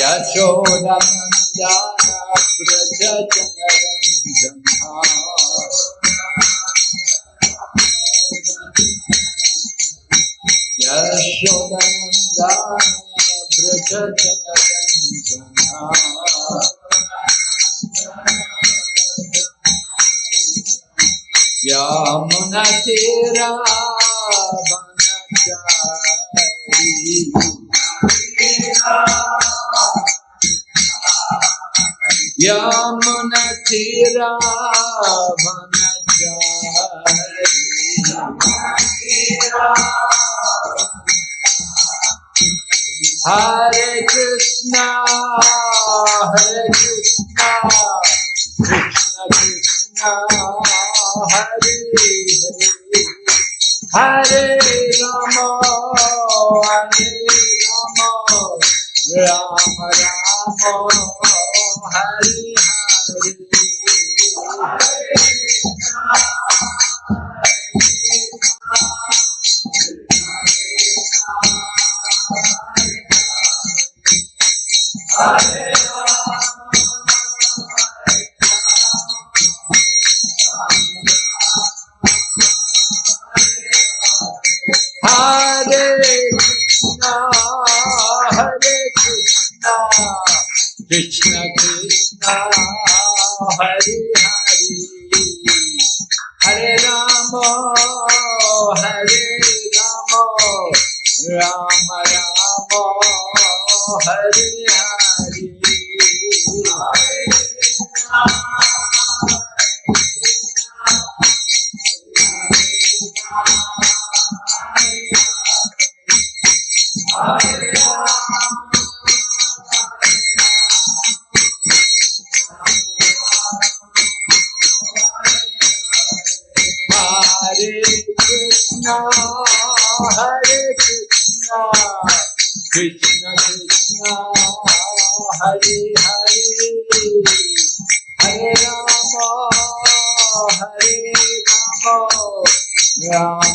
यशोदनन्दन प्रजनरञ्जना यशोदनन्दन प्रजनरञ्जना यमुनतीरा वनचारी यमुनतीरा वनचारी Hare Krishna, Hare Krishna, Krishna Krishna, Hare Hare, Hare Rama, Hare Rama, Rama Rama, Hare Hare. Hare Krishna, Hare Krishna, Krishna Krishna, Hare Hare, Hare Rama, Hare Rama, Rama Rama, Hare Hare Krishna, Hare Krishna, Hare Krishna Krishna, Krishna, Hare Hare, Hare Rama, Hare Rama, Rama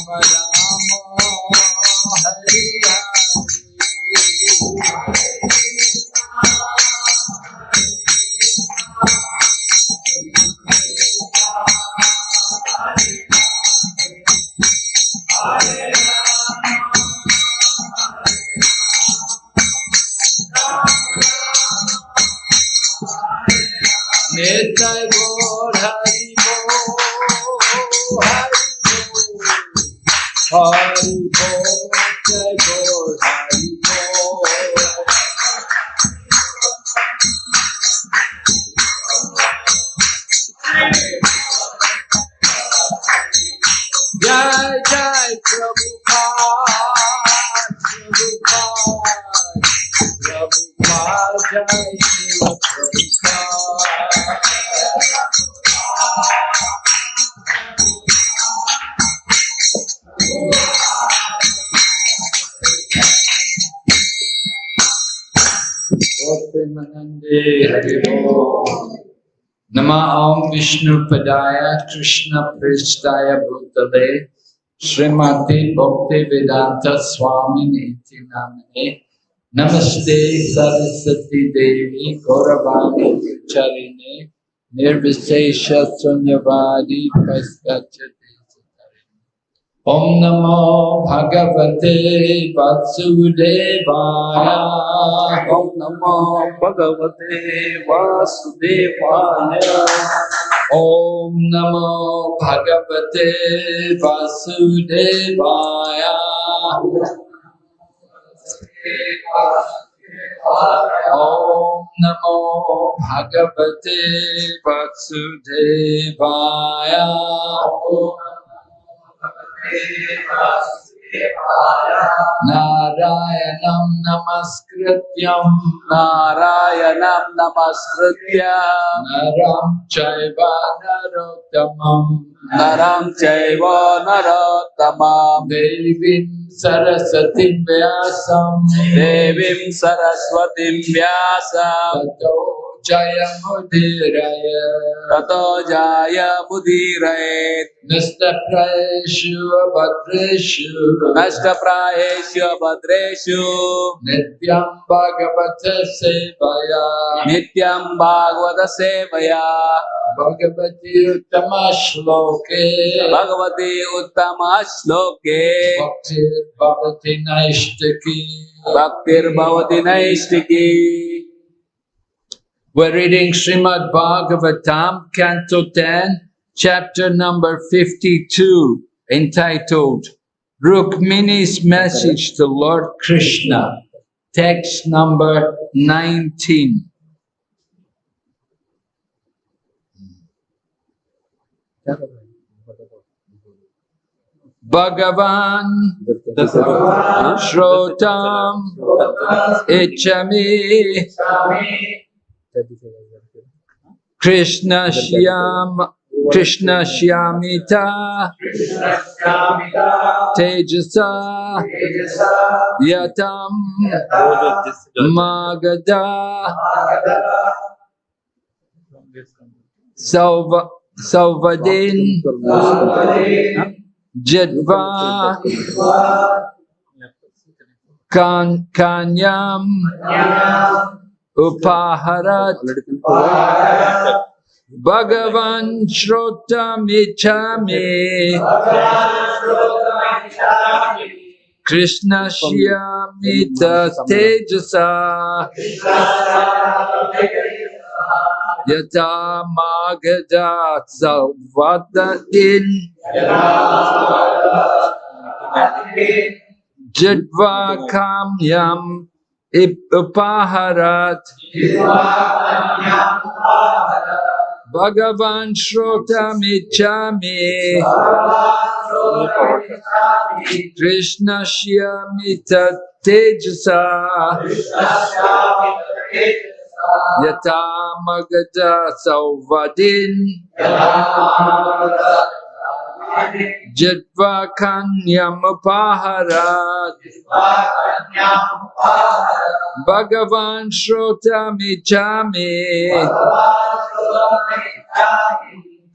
Nitai हरिभो नमा ओम विष्णु पदाय, कृष्ण पृष्ठाय भूतले, श्रीमते भक्ति वेदांत स्वामी नीति नामने। नमस्ते सरस्वती देवी, गौरवाणी चरिणे निर्विशेष शून्यवादी ओम नमो भगवते वासुदेवाय। ओम नमो भगवते वासुदेवाय। ओम नमो भगवते वासुदेवाय। नमो भगवते वासुदेवाय। नारायणं नमस्कृत्यं। नारायणं नमस्कृत्य। नरं चैव नरोत्तमं नरं चैव नरोत्तमां देवीं सरस्वतीं व्यासं देवीं सरस्वतीं व्यासं जय मुदीरय नष्ट जाय मुदीरयेत् नष्टप्रायेषु भद्रेषु। नष्टप्रायेषु भद्रेषु। नित्यं भगवत सेवया। नित्यं भागवत सेवया। भगवती उत्तम श्लोके। भगवती उत्तम श्लोके। भक्तिर्भवति नैष्टिकी भक्तिर्भवति नैष्टिकी We're reading Srimad Bhagavatam, Canto 10, chapter number 52, entitled Rukmini's Message to Lord Krishna, text number 19. Bhagavan Shrotam Ichami Krishna Shyam Krishna Shyamita Tejasa Yatam Magada Salva Salvadin Jadva Kan Kanyam Upaharat Bhagavan Shrotamicami Krishna Shyamita Tejasa Yata Magada Salvadin Jadva Kamyam Upaharat Bhagavan Shrotamicami Krishna Shyamita Tejasa Yata Magada Sauvadin जड्वाकान्यमुपाहरात् भगवान् श्रोतमिच्छामि।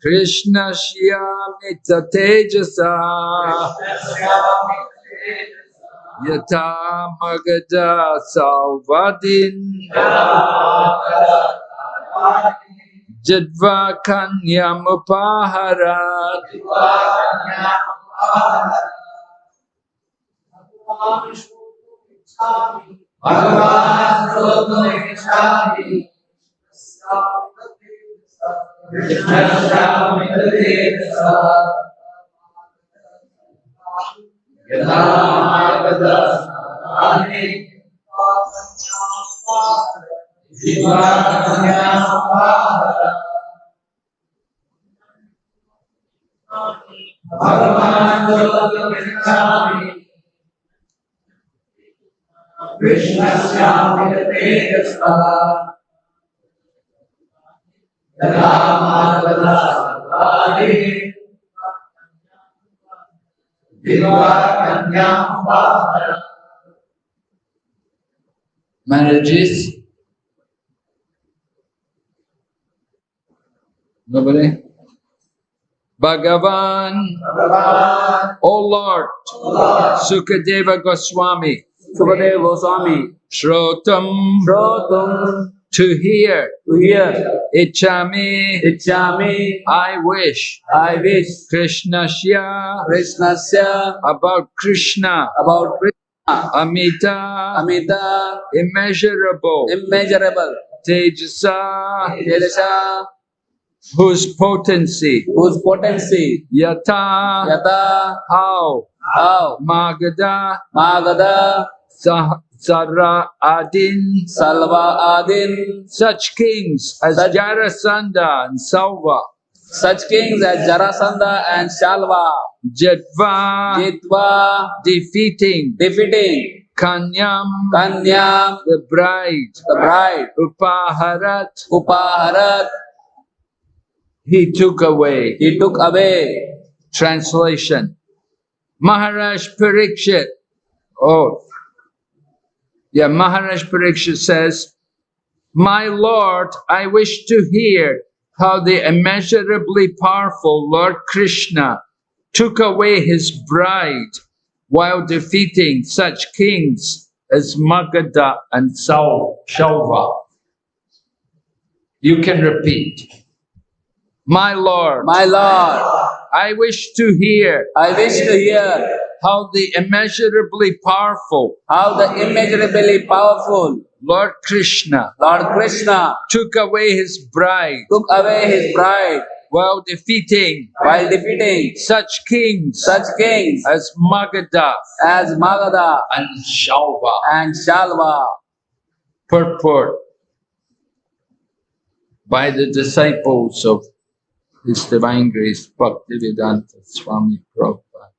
कृष्णश्यामि च तेजसा। यथा मगजा सौवदिन् Jadvakanyam Upaharat Yadha Margada Ani Pasanya Pasanya Bhagavan Shrotamicami Krishna Shyamita Tejasa Yata Magada Salvadin Jadva Kanyam Upaharat Marriages? Nobody? Bhagavan, Bhagavan. O Lord, o Lord. Sukadeva Goswami, Sukadeva Goswami, Shrotam, Shrotam, to hear, to hear, Ichami, Ichami, I wish, I wish, Krishnasya, Krishnasya, about Krishna, about Krishna, Amita, Amita, immeasurable, immeasurable, Tejasa, Tejasa, whose potency, whose potency? Yata, Yata. How, how? Magada, Magada. Sah- Sara Adin, Salva Adin such kings as Such- Jarasandha and Salva, such kings as Jarasandha and Shalva Jadva, Jitva defeating. Defeating. Kanyam, Kanyam. The bride, the bride. Upaharat, Upaharat he took away. he took away Translation Maharaj Parikshit. Oh, yeah, Maharaj Parikshit says, My Lord, I wish to hear how the immeasurably powerful Lord Krishna took away his bride while defeating such kings as Magadha and Sau- Shalva. You can repeat. My Lord, My Lord, I wish to hear I wish to hear how the immeasurably powerful how the immeasurably powerful Lord Krishna Lord Krishna took away his bride took away his bride while defeating while defeating such kings such kings as Magadha as Magadha and Shalva. and Shalva. Purport by the disciples of His Divine Grace Bhaktivedanta Swami Prabhupada.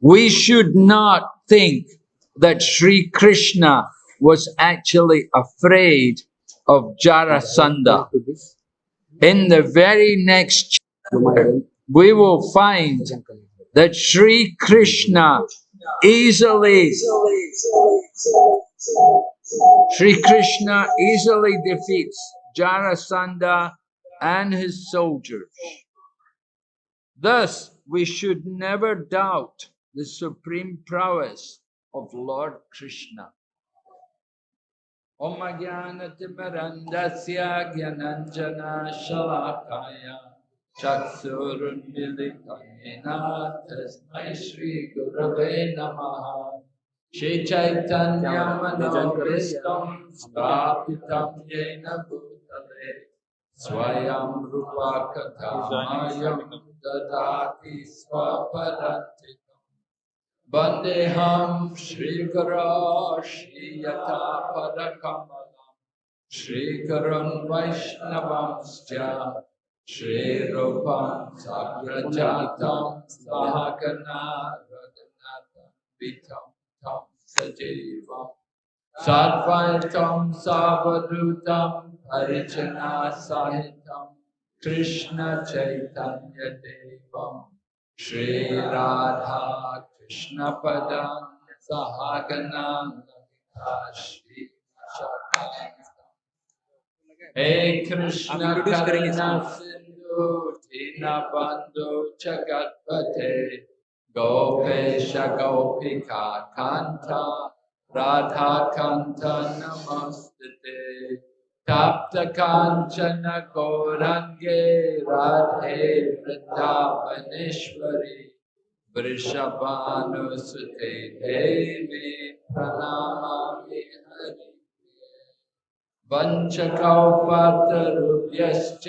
We should not think that Sri Krishna was actually afraid of Jarasandha. In the very next chapter, we will find that Sri Krishna easily, Sri Krishna easily defeats Jarasandha and his soldiers. Thus, we should never doubt the supreme prowess of Lord Krishna. Om Jnanatimarandasya Gyananjana Shalakaya Chaksurunmilikayena Tasmai Shri Gurave Namaha Shri Chaitanya Manovistam Skapitam Yena Bhutale Swayam Rupa Kathamayam Dadati Swaparantikam Vandeham Shri Guru Shri Yata Padakamalam Shri Gurun Vaishnavamscha Shri Rupam Sagrajatam Sahagana Raghunatha हरिचना साहित्यम Krishna Chaitanya Shri Radha Krishna Padma Shri हे कृष्ण करुणा सिंधु दीना बंधु जगतपते गोपेश गोपिका कांता राधा कांता नमस्ते। प्राप्त कांचन गौरंगे राधे वृंदावनेश्वरी। वृषभानुसुते देवी प्रणामामि हरि। वञ्चकौपतरुभ्यश्च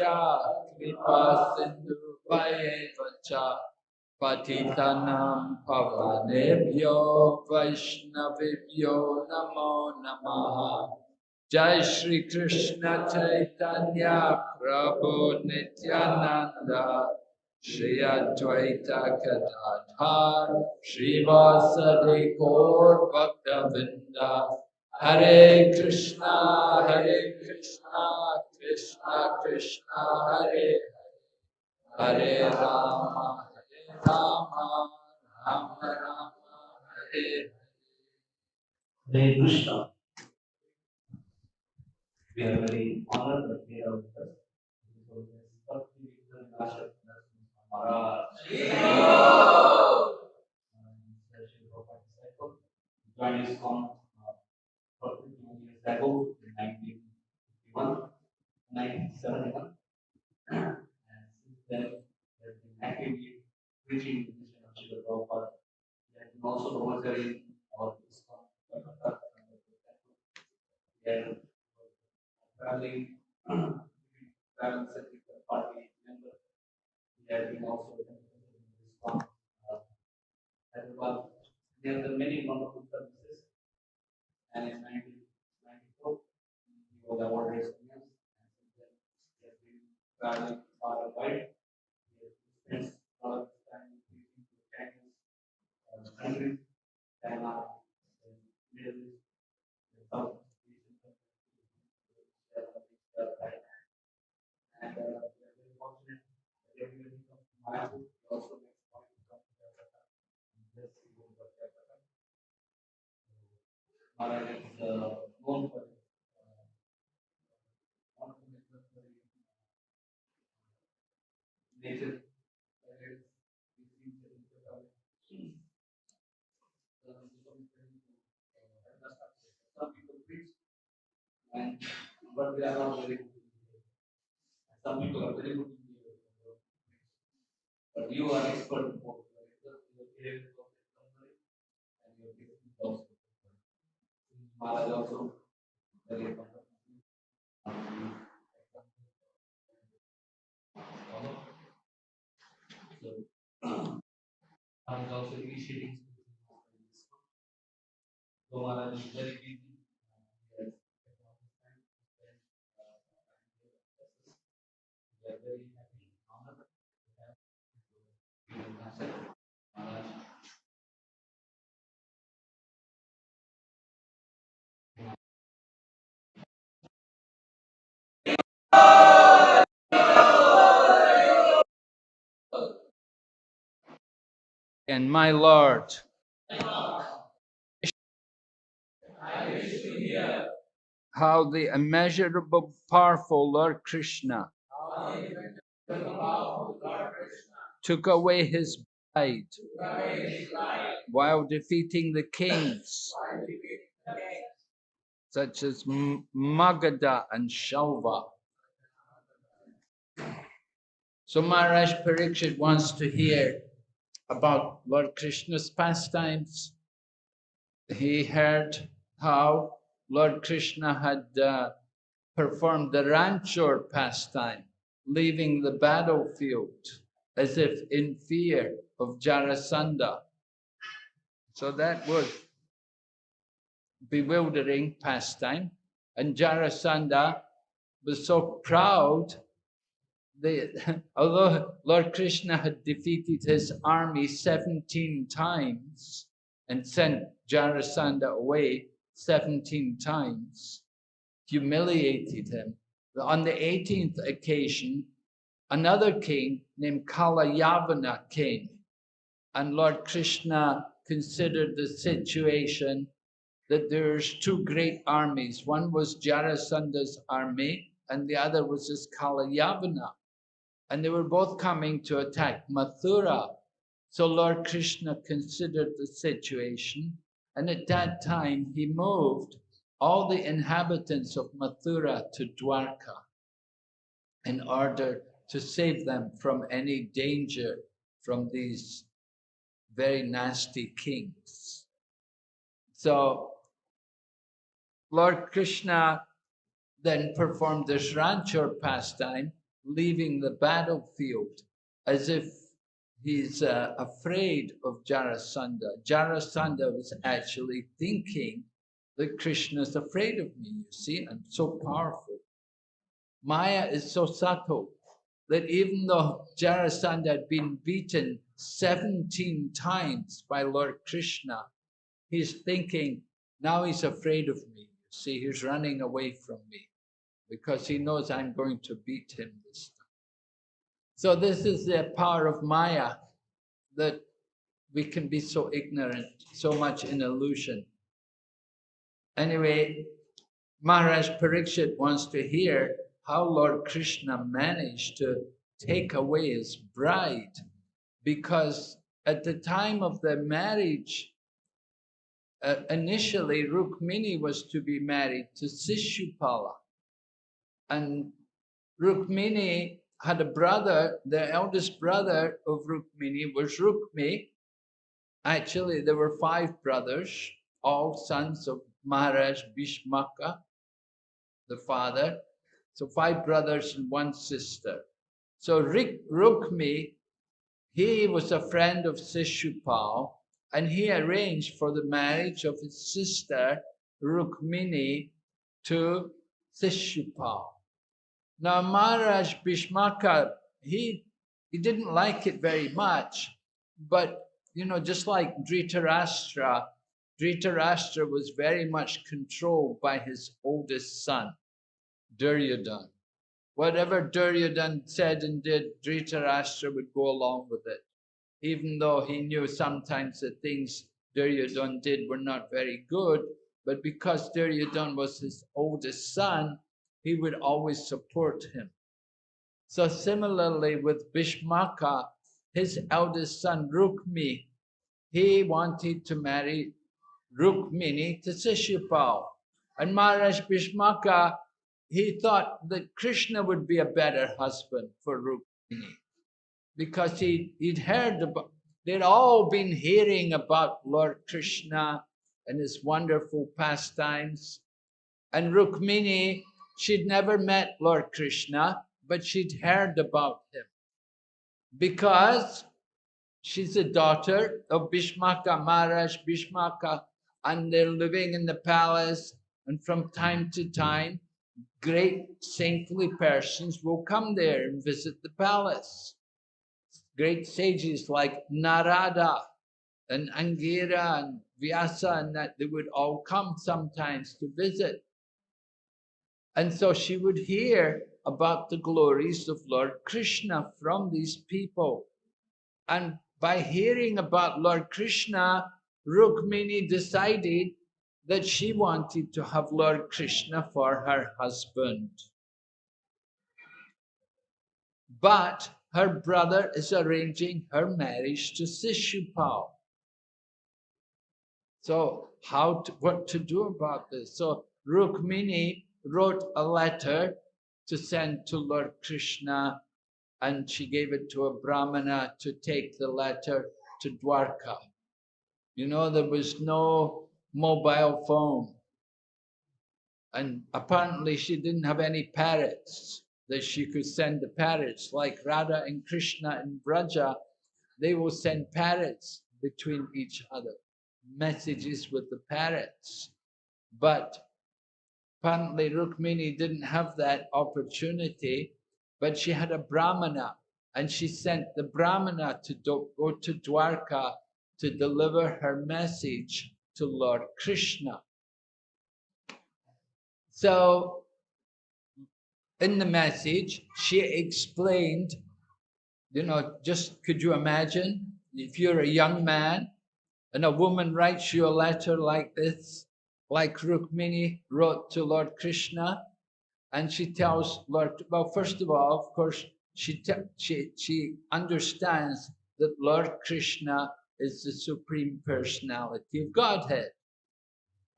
कृपा सिन्धुभयेव च। पतितनं पवनेभ्यो वैष्णवेभ्यो नमो नमः। Jai Shri Krishna Chaitanya Prabhu Nityananda Shri Advaita Gadadhar Shri Vasadi Gaur Bhaktavinda Hare Krishna, Hare Krishna, Krishna Krishna, Hare Hare, Hare Rama, Hare Rama, Rama Rama, Hare Hare Krishna. We are very honored that we are with us. Joined us on uh, 41 years ago in 1951, 1971. and since then, he has been actively preaching the mission of Sri Prabhupada. He has been also promoting our ISKCON and the He has traveling, traveling secretary party member. He has been also ISKCON uh, Hyderabad. He has done many wonderful services. And in 1994, he was awarded and he has been traveling far and wide. He has spent a lot of time to Chinese countries, China, Middle East, South and uh, we are very fortunate Some people are very good. in the- But you are expert in both. Maharaj also very. Um, So, was also initiating. So Maharaj is very busy. And my Lord, how the immeasurable, powerful Lord Krishna took away his bride while defeating the kings such as Magadha and Shalva. So Maharaj Parikshit wants to hear about Lord Krishna's pastimes. He heard how Lord Krishna had uh, performed the Ranchor pastime, leaving the battlefield as if in fear of Jarasandha. So that was bewildering pastime. And Jarasandha was so proud that although Lord Krishna had defeated his army 17 times and sent Jarasandha away 17 times, humiliated him. On the 18th occasion, another king named Kalayavana came, and Lord Krishna considered the situation that there's two great armies. One was Jarasandha's army, and the other was this Kalayavana. And they were both coming to attack Mathura. So Lord Krishna considered the situation, and at that time he moved all the inhabitants of Mathura to Dwarka in order to save them from any danger from these very nasty kings. So Lord Krishna then performed this Ranchor pastime, leaving the battlefield as if he's uh, afraid of Jarasandha. Jarasandha was actually thinking that Krishna is afraid of me, you see, I'm so powerful. Maya is so subtle that even though Jarasandha had been beaten 17 times by Lord Krishna, he's thinking, now he's afraid of me. You see, he's running away from me because he knows I'm going to beat him this time. So this is the power of Maya, that we can be so ignorant, so much in illusion. Anyway, Maharaj Parikshit wants to hear how Lord Krishna managed to take away his bride because at the time of the marriage, uh, initially Rukmini was to be married to Sishupala. And Rukmini had a brother, the eldest brother of Rukmini was Rukmi. Actually, there were five brothers, all sons of Maharaj Bhishmaka, the father. So five brothers and one sister. So Rik, Rukmi, he was a friend of Sishupal, and he arranged for the marriage of his sister Rukmini to Sishupal. Now Maharaj Bhishmaka, he, he didn't like it very much, but you know, just like Dhritarashtra, Dhritarashtra was very much controlled by his oldest son, Duryodhan. Whatever Duryodhan said and did, Dhritarashtra would go along with it, even though he knew sometimes the things Duryodhan did were not very good, but because Duryodhan was his oldest son, he would always support him. So similarly with Bhishmaka, his eldest son Rukmi, he wanted to marry Rukmini to Sishupal. And Maharaj Bhishmaka, he thought that Krishna would be a better husband for Rukmini because he, he'd heard about, they'd all been hearing about Lord Krishna and his wonderful pastimes. And Rukmini, she'd never met Lord Krishna, but she'd heard about him because she's a daughter of Bhishmaka Maharaj Bhishmaka and they're living in the palace and from time to time great saintly persons will come there and visit the palace. Great sages like Narada and Angira and Vyasa and that they would all come sometimes to visit. And so she would hear about the glories of Lord Krishna from these people. And by hearing about Lord Krishna, Rukmini decided that she wanted to have Lord Krishna for her husband. But her brother is arranging her marriage to Sishupal. So how to, what to do about this? So Rukmini wrote a letter to send to Lord Krishna and she gave it to a Brahmana to take the letter to Dwarka. You know, there was no mobile phone. And apparently she didn't have any parrots that she could send the parrots. Like Radha and Krishna and Braja, they will send parrots between each other, messages with the parrots. But apparently Rukmini didn't have that opportunity, but she had a Brahmana and she sent the Brahmana to go to Dwarka to deliver her message to Lord Krishna. So, in the message, she explained, you know, just could you imagine if you're a young man and a woman writes you a letter like this, like Rukmini wrote to Lord Krishna, and she tells Lord, well, first of all, of course, she, she, she understands that Lord Krishna is the Supreme Personality of Godhead.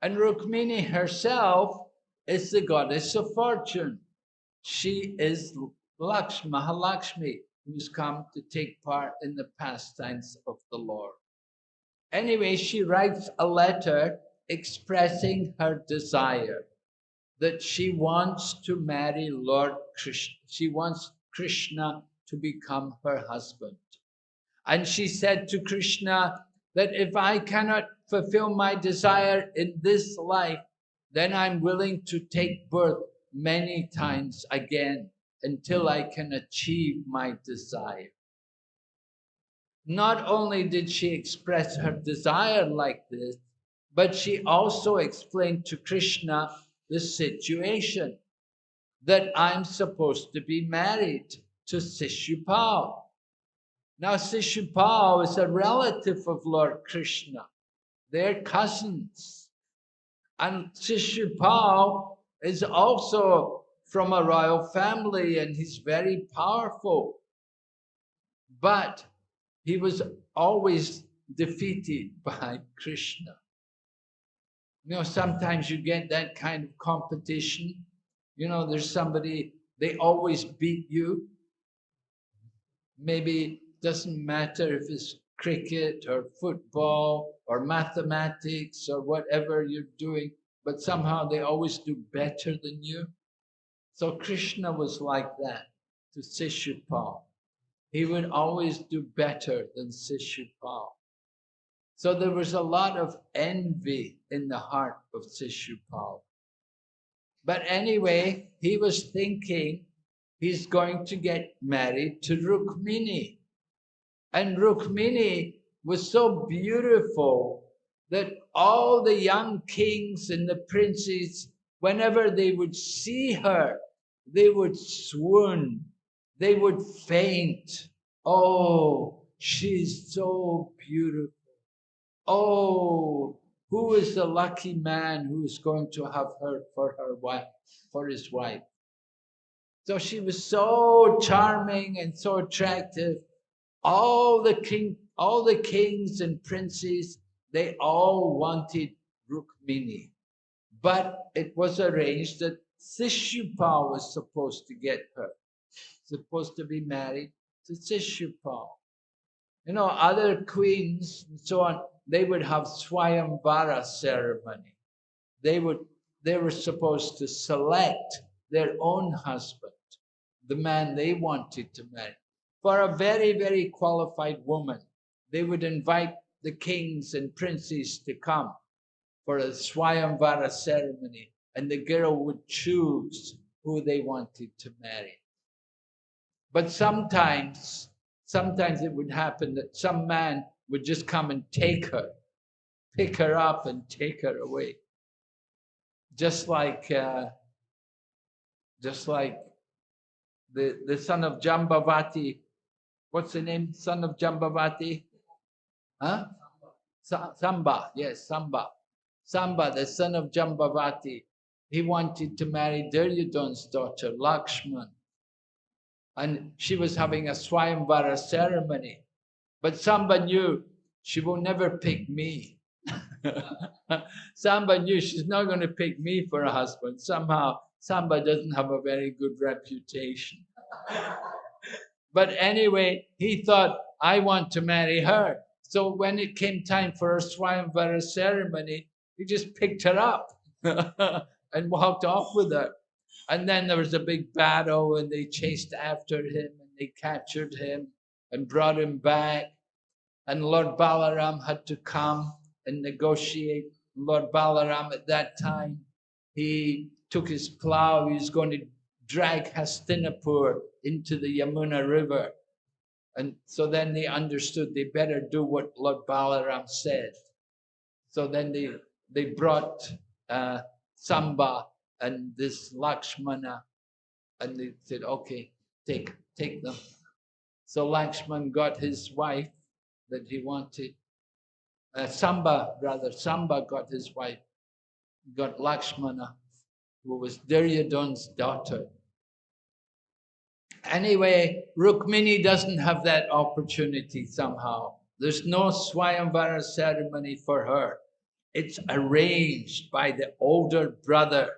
And Rukmini herself is the goddess of fortune. She is Lakshmi, Mahalakshmi, who's come to take part in the pastimes of the Lord. Anyway, she writes a letter expressing her desire that she wants to marry Lord Krishna. She wants Krishna to become her husband. And she said to Krishna that if I cannot fulfill my desire in this life, then I'm willing to take birth many times again until I can achieve my desire. Not only did she express her desire like this, but she also explained to Krishna the situation that I'm supposed to be married to Sishupal. Now, Sishupal is a relative of Lord Krishna. They're cousins. And Sishupal is also from a royal family and he's very powerful. But he was always defeated by Krishna. You know, sometimes you get that kind of competition. You know, there's somebody, they always beat you. Maybe doesn't matter if it's cricket or football or mathematics or whatever you're doing, but somehow they always do better than you. So Krishna was like that to Sishupal. He would always do better than Sishupal. So there was a lot of envy in the heart of Sishupal. But anyway, he was thinking he's going to get married to Rukmini. And Rukmini was so beautiful that all the young kings and the princes, whenever they would see her, they would swoon, they would faint. Oh, she's so beautiful. Oh, who is the lucky man who is going to have her for her wife, for his wife? So she was so charming and so attractive. All the king, all the kings and princes, they all wanted Rukmini. But it was arranged that Sishupal was supposed to get her, supposed to be married to Sishupal. You know, other queens and so on, they would have Swayamvara ceremony. They would, they were supposed to select their own husband, the man they wanted to marry. For a very, very qualified woman, they would invite the kings and princes to come for a Swayamvara ceremony, and the girl would choose who they wanted to marry. But sometimes sometimes it would happen that some man would just come and take her, pick her up and take her away. Just like, uh, just like the, the son of Jambavati. What's the name? Son of Jambavati? Huh? Samba, yes, Samba. Samba, the son of Jambavati. He wanted to marry Duryodhana's daughter, Lakshman and she was having a Swayamvara ceremony. But Samba knew she will never pick me. Samba knew she's not going to pick me for a husband. Somehow, Samba doesn't have a very good reputation. but anyway, he thought, I want to marry her. So when it came time for a Swayamvara ceremony, he just picked her up and walked off with her. And then there was a big battle and they chased after him and they captured him and brought him back. And Lord Balaram had to come and negotiate. Lord Balaram at that time, he took his plow, he was going to drag Hastinapur into the Yamuna River. And so then they understood they better do what Lord Balaram said. So then they, they brought uh, Samba and this Lakshmana, and they said, okay, take, take them. So Lakshman got his wife that he wanted. Uh, Samba, rather, Samba got his wife, got Lakshmana, who was Duryodhana's daughter. Anyway, Rukmini doesn't have that opportunity somehow. There's no Swayamvara ceremony for her. It's arranged by the older brother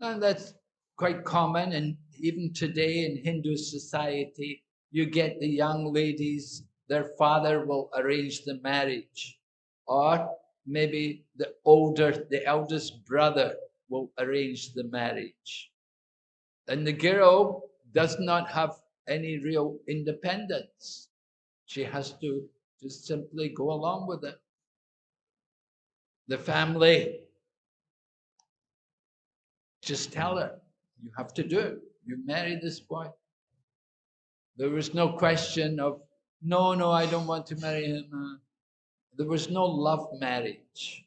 and that's quite common. And even today in Hindu society, you get the young ladies, their father will arrange the marriage. Or maybe the older, the eldest brother will arrange the marriage. And the girl does not have any real independence. She has to just simply go along with it. The family just tell her, you have to do it. You marry this boy. There was no question of, no, no, I don't want to marry him. Uh, there was no love marriage.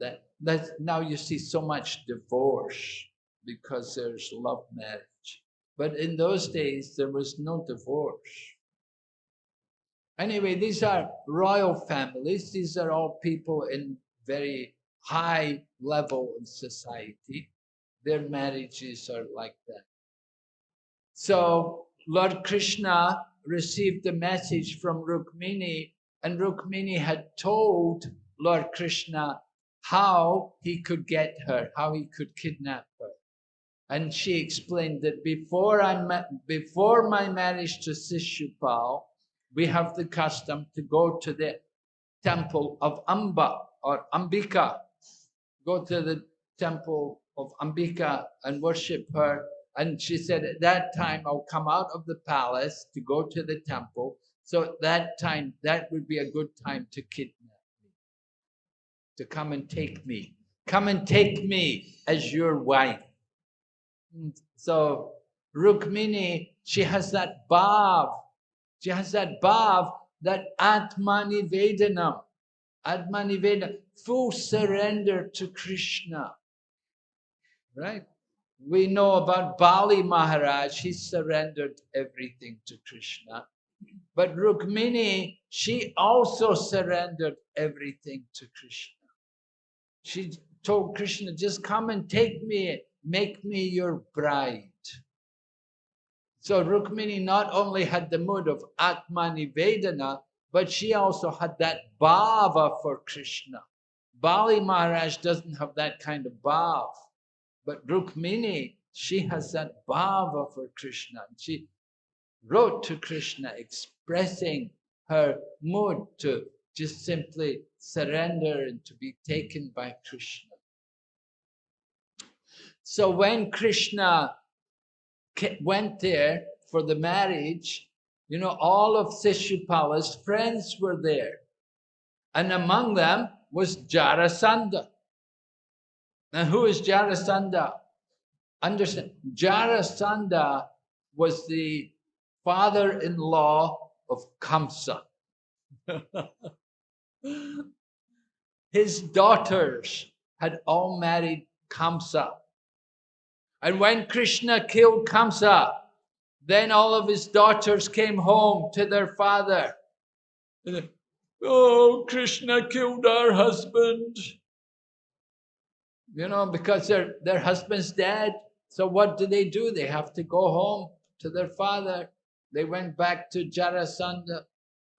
That, that Now you see so much divorce because there's love marriage. But in those days, there was no divorce. Anyway, these are royal families. These are all people in very high level of society their marriages are like that. So Lord Krishna received the message from Rukmini and Rukmini had told Lord Krishna how he could get her, how he could kidnap her. And she explained that before, I before my marriage to Sishupal, we have the custom to go to the temple of Amba or Ambika. Go to the temple of Ambika and worship her. And she said, at that time, I'll come out of the palace to go to the temple. So at that time, that would be a good time to kidnap me, to come and take me. Come and take me as your wife. So Rukmini, she has that bhav. She has that bhav, that Atmani Vedanam. Atmani Vedanam, full surrender to Krishna right? We know about Bali Maharaj, he surrendered everything to Krishna. But Rukmini, she also surrendered everything to Krishna. She told Krishna, just come and take me, make me your bride. So Rukmini not only had the mood of Atmanivedana, but she also had that bhava for Krishna. Bali Maharaj doesn't have that kind of bhav, but Rukmini, she has that bhava for Krishna. She wrote to Krishna expressing her mood to just simply surrender and to be taken by Krishna. So when Krishna went there for the marriage, you know, all of Sishupala's friends were there. And among them was Jarasandha. Now, who is Jarasandha? Understand, Jarasandha was the father-in-law of Kamsa. His daughters had all married Kamsa. And when Krishna killed Kamsa, then all of his daughters came home to their father. oh, Krishna killed our husband. You know, because their, their husband's dead. So what do they do? They have to go home to their father. They went back to Jarasandha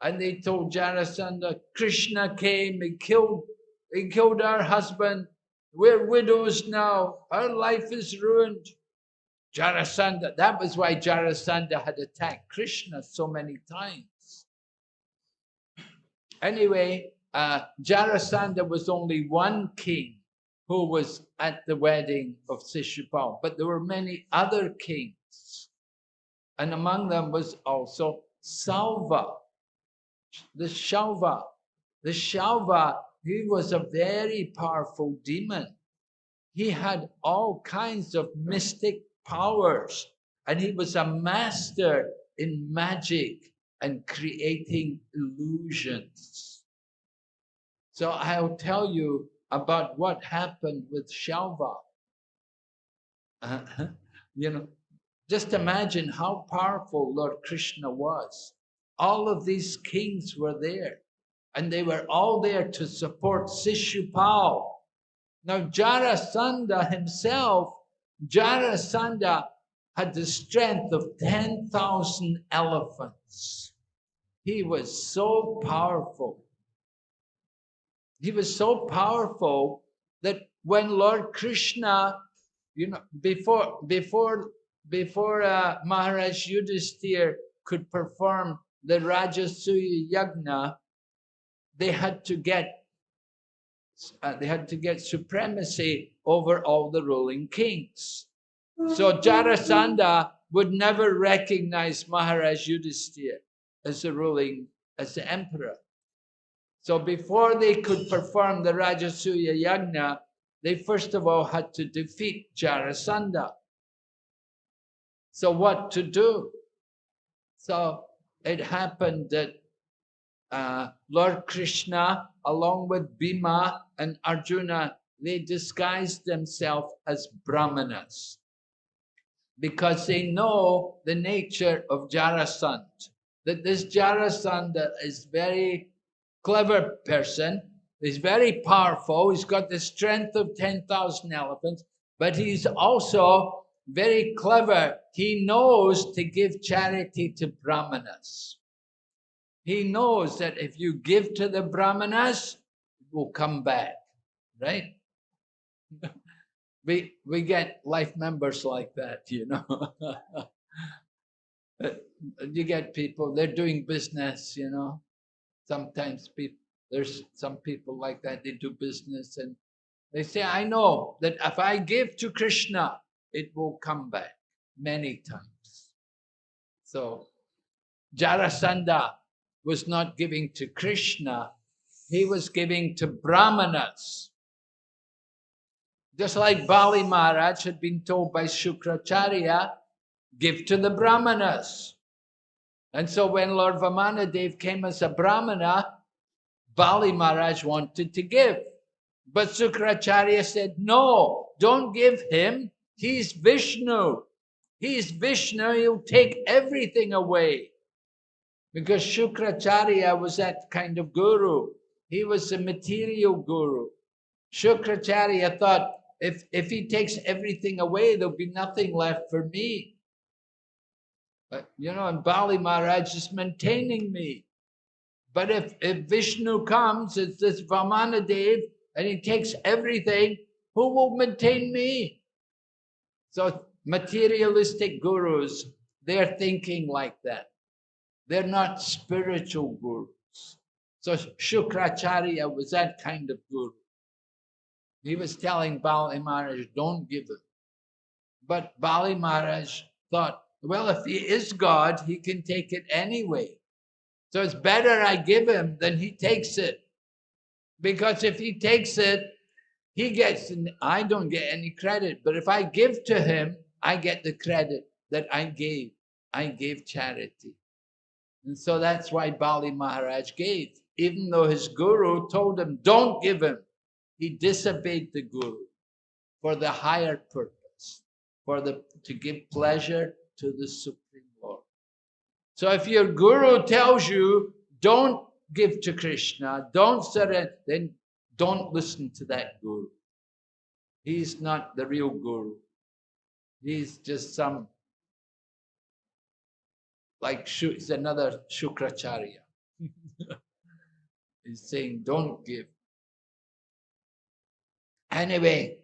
and they told Jarasandha, Krishna came, he killed, he killed our husband. We're widows now. Our life is ruined. Jarasandha, that was why Jarasandha had attacked Krishna so many times. Anyway, uh, Jarasandha was only one king who was at the wedding of Sishupal, but there were many other kings. And among them was also Salva, the Shalva. The Shalva he was a very powerful demon. He had all kinds of mystic powers and he was a master in magic and creating illusions. So I'll tell you about what happened with Shalva. Uh -huh. You know, just imagine how powerful Lord Krishna was. All of these kings were there and they were all there to support Sishupal. Now Jarasandha himself, Jarasandha had the strength of 10,000 elephants. He was so powerful. He was so powerful that when Lord Krishna, you know, before before before uh, Maharaj Yudhisthira could perform the Rajasuya Yagna, they had to get uh, they had to get supremacy over all the ruling kings. So Jarasandha would never recognize Maharaj Yudhisthira as the ruling, as the emperor. So before they could perform the Rajasuya Yagna, they first of all had to defeat Jarasandha. So what to do? So it happened that uh, Lord Krishna, along with Bhima and Arjuna, they disguised themselves as Brahmanas because they know the nature of Jarasandha. That this Jarasandha is very clever person, he's very powerful, he's got the strength of 10,000 elephants, but he's also very clever. He knows to give charity to Brahmanas. He knows that if you give to the brahmanas, it will come back, right? we we get life members like that, you know. Uh, you get people, they're doing business, you know. Sometimes people there's some people like that, they do business and they say, I know that if I give to Krishna, it will come back many times. So Jarasandha was not giving to Krishna, he was giving to Brahmanas. Just like Bali Maharaj had been told by Shukracharya, give to the Brahmanas. And so when Lord Vamanadev came as a Brahmana, Bali Maharaj wanted to give. But Shukracharya said, no, don't give him. He's Vishnu. He's Vishnu, he'll take everything away because Shukracharya was that kind of guru. He was a material guru. Shukracharya thought, if, if he takes everything away, there'll be nothing left for me. Uh, you know, and Bali Maharaj is maintaining me. But if, if Vishnu comes, it's this Vamanadev, and he takes everything, who will maintain me? So materialistic gurus, they're thinking like that. They're not spiritual gurus. So Shukracharya was that kind of guru. He was telling Bali Maharaj, don't give it. But Bali Maharaj thought, well, if he is God, he can take it anyway. So it's better I give him than he takes it. Because if he takes it, he gets, I don't get any credit. But if I give to him, I get the credit that I gave. I gave charity. And so that's why Bali Maharaj gave. Even though his guru told him, don't give him, he disobeyed the guru for the higher purpose, for the to give pleasure to the Supreme Lord. So if your guru tells you, don't give to Krishna, don't surrender, then don't listen to that guru. He's not the real guru. He's just some, like, he's another Shukracharya. He's saying, don't give. Anyway,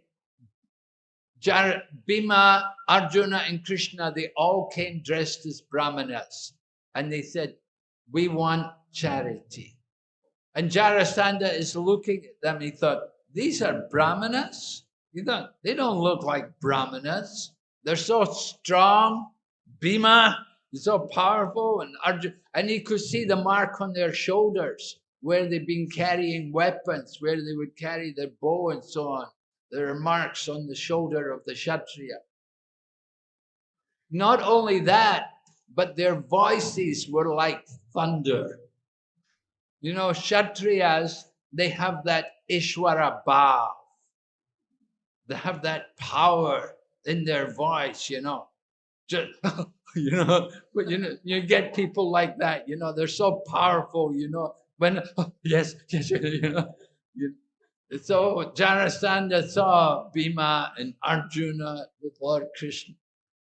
Jar Bhima, Arjuna, and Krishna, they all came dressed as Brahmanas. And they said, we want charity. And Jarasandha is looking at them. He thought, these are Brahmanas? He thought, they don't look like Brahmanas. They're so strong. Bhima is so powerful. And Arjuna, and he could see the mark on their shoulders where they've been carrying weapons, where they would carry their bow and so on. There are marks on the shoulder of the Kshatriya. Not only that, but their voices were like thunder. You know, Kshatriyas, they have that Ishwara Bhav. They have that power in their voice, you know. Just, you know, but you know, you get people like that, you know, they're so powerful, you know. When yes, yes, you know. You, so Jarasandha saw Bhima and Arjuna with Lord Krishna.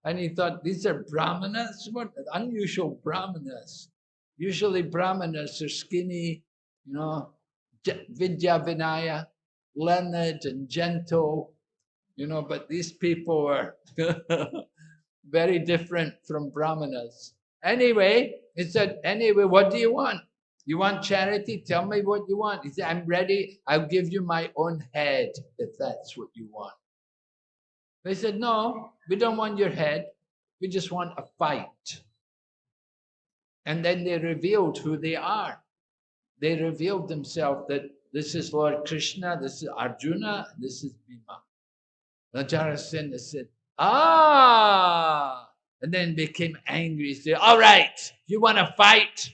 And he thought, these are brahmanas? What unusual brahmanas? Usually brahmanas are skinny, you know, Vidya Vinaya, learned and gentle, you know, but these people were very different from brahmanas. Anyway, he said, anyway, what do you want? You want charity? Tell me what you want. He said, I'm ready. I'll give you my own head if that's what you want. They said, no, we don't want your head. We just want a fight. And then they revealed who they are. They revealed themselves that this is Lord Krishna, this is Arjuna, this is Bhima. Najarasena said, ah, and then became angry. He said, all right, you want to fight?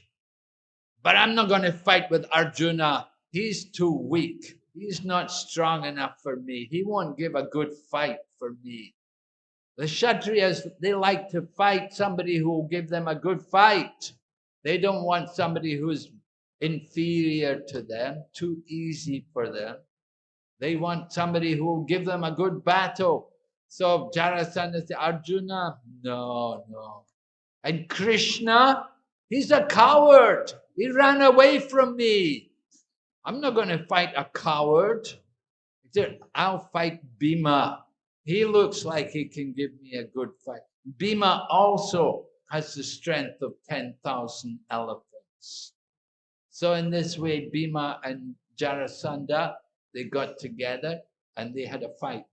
But I'm not going to fight with Arjuna. He's too weak. He's not strong enough for me. He won't give a good fight for me. The Kshatriyas, they like to fight somebody who will give them a good fight. They don't want somebody who's inferior to them, too easy for them. They want somebody who will give them a good battle. So Jarasandha said, Arjuna, no, no. And Krishna, he's a coward. He ran away from me. I'm not going to fight a coward. He said, I'll fight Bhima. He looks like he can give me a good fight. Bhima also has the strength of 10,000 elephants. So in this way, Bhima and Jarasandha, they got together and they had a fight.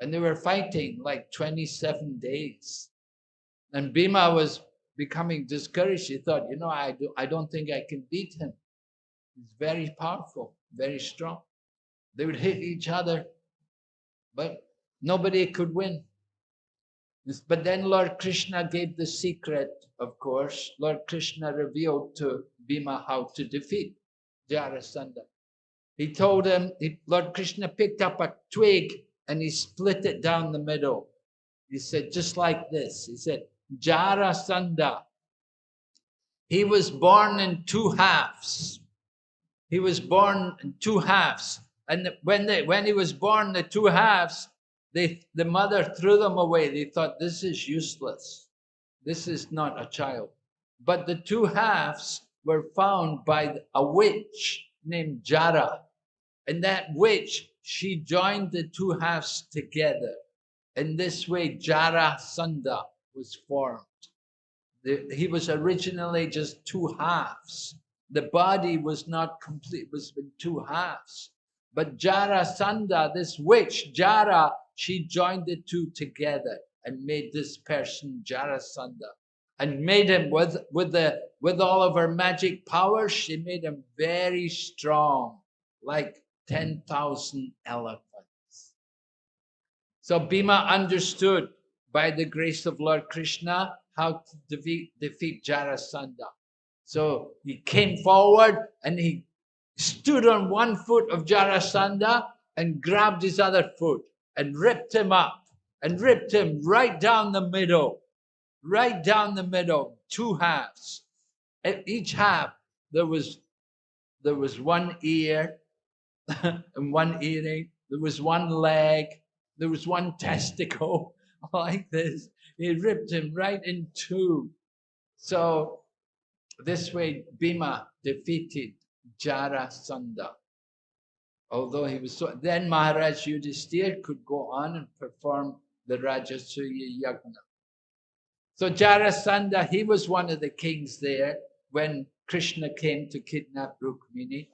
And they were fighting like 27 days. And Bhima was becoming discouraged. He thought, you know, I, do, I don't think I can beat him. He's very powerful, very strong. They would hit each other, but nobody could win. But then Lord Krishna gave the secret, of course. Lord Krishna revealed to Bhima how to defeat Jarasandha. He told him, he, Lord Krishna picked up a twig and he split it down the middle. He said, just like this. He said, Jarasandha. He was born in two halves. He was born in two halves. And when, they, when he was born, the two halves, they, the mother threw them away. They thought, this is useless. this is not a child. But the two halves were found by a witch named Jara. And that witch, she joined the two halves together. In this way, Jarasandha was formed. The, he was originally just two halves. The body was not complete, was in two halves. But Jarasandha, this witch, Jara, she joined the two together and made this person Jarasandha and made him with with the with all of her magic powers she made him very strong like 10,000 elephants so Bhima understood by the grace of Lord Krishna how to defeat, defeat Jarasandha so he came forward and he stood on one foot of Jarasandha and grabbed his other foot and ripped him up and ripped him right down the middle, right down the middle, two halves. At each half, there was there was one ear and one earring, there was one leg, there was one testicle, like this. He ripped him right in two. So this way, Bhima defeated Jarasandha although he was so then Maharaj Yudhisthira could go on and perform the Rajasuya Yagna. So Jarasandha, he was one of the kings there when Krishna came to kidnap Rukmini.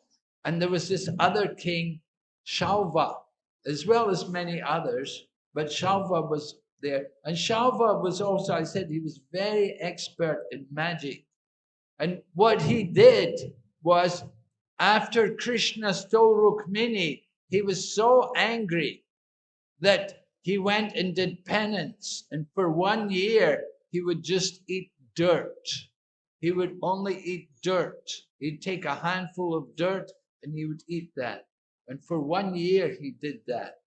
And there was this other king, Shalva, as well as many others, but Shalva was there. And Shalva was also, I said, he was very expert in magic. And what he did was, after Krishna stole Rukmini, he was so angry that he went and did penance. And for one year, he would just eat dirt. He would only eat dirt. He'd take a handful of dirt and he would eat that. And for one year, he did that.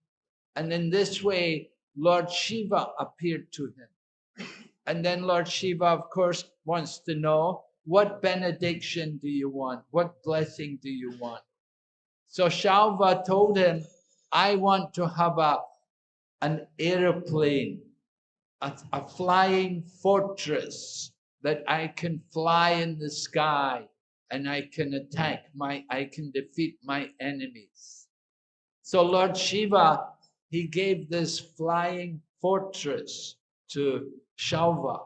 And in this way, Lord Shiva appeared to him. And then Lord Shiva, of course, wants to know what benediction do you want? What blessing do you want? So Shalva told him, I want to have a an aeroplane, a, a flying fortress that I can fly in the sky and I can attack my, I can defeat my enemies. So Lord Shiva, he gave this flying fortress to Shalva.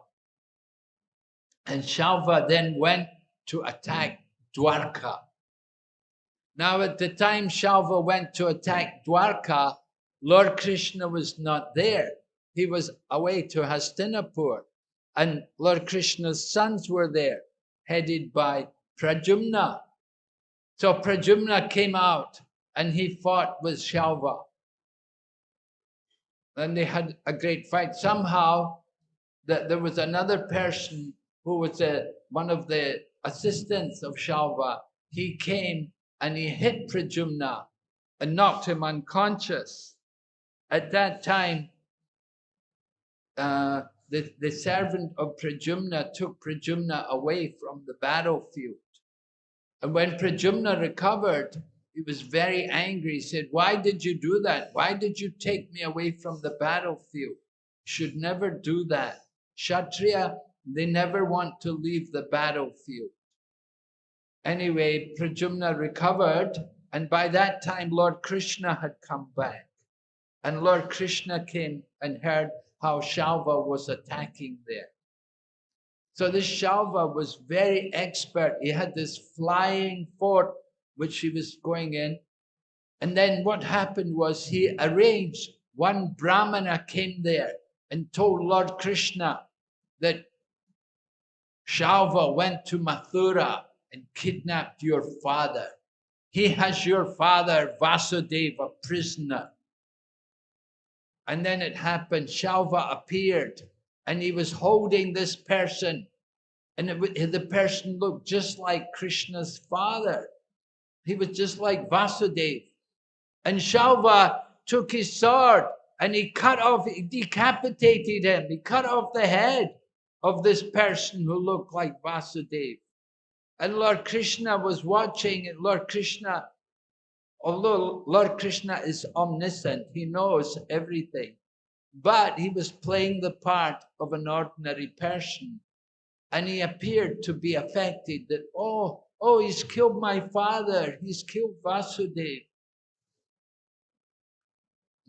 And Shalva then went to attack Dwarka. Now at the time Shalva went to attack Dwarka, Lord Krishna was not there. He was away to Hastinapur. And Lord Krishna's sons were there, headed by Pradyumna. So Pradyumna came out and he fought with Shalva. And they had a great fight. Somehow, that there was another person who was a, one of the assistants of Shalva. He came and he hit Pradyumna and knocked him unconscious at that time, uh, the, the servant of Pradyumna took Pradyumna away from the battlefield. And when Pradyumna recovered, he was very angry. He said, Why did you do that? Why did you take me away from the battlefield? Should never do that. Kshatriya, they never want to leave the battlefield. Anyway, Pradyumna recovered, and by that time, Lord Krishna had come back. And Lord Krishna came and heard how Shalva was attacking there. So this Shalva was very expert. He had this flying fort which he was going in. And then what happened was he arranged, one Brahmana came there and told Lord Krishna that Shalva went to Mathura and kidnapped your father. He has your father, Vasudeva, prisoner. And then it happened. Shalva appeared and he was holding this person. And it, the person looked just like Krishna's father. He was just like Vasudeva. And Shalva took his sword and he cut off, he decapitated him. He cut off the head of this person who looked like Vasudeva. And Lord Krishna was watching, and Lord Krishna although Lord Krishna is omniscient, he knows everything. but he was playing the part of an ordinary person. And he appeared to be affected that, oh, oh, he's killed my father, he's killed Vasudeva.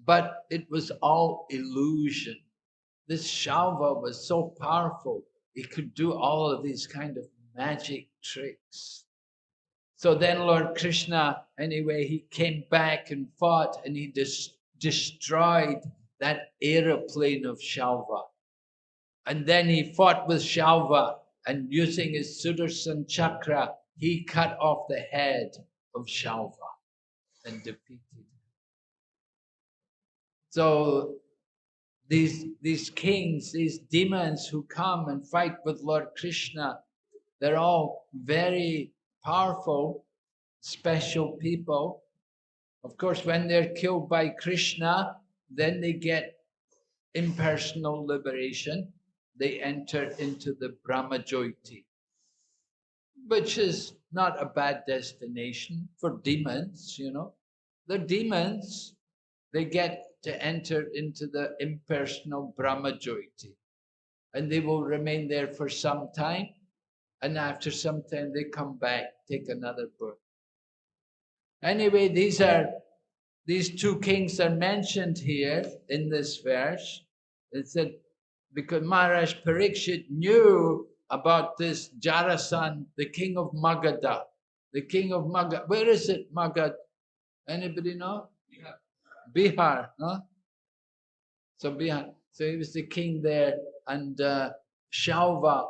But it was all illusion. This Shalva was so powerful, he could do all of these kind of magic tricks. So then Lord Krishna, anyway, he came back and fought and he des destroyed that aeroplane of Shalva. And then he fought with Shalva and using his Sudarshan chakra, he cut off the head of Shalva and defeated him. So these, these kings, these demons who come and fight with Lord Krishna, they're all very powerful, special people. Of course, when they're killed by Krishna, then they get impersonal liberation. They enter into the Brahmajyoti, which is not a bad destination for demons, you know. The demons, they get to enter into the impersonal Brahmajyoti. And they will remain there for some time. And after some time, they come back, take another birth. Anyway, these are these two kings are mentioned here in this verse. It said, because Maharaj Parikshit knew about this Jarasan, the king of Magadha. The king of Magadha. Where is it, Magad? Anybody know? Bihar, no? So Bihar. So he was the king there, and uh,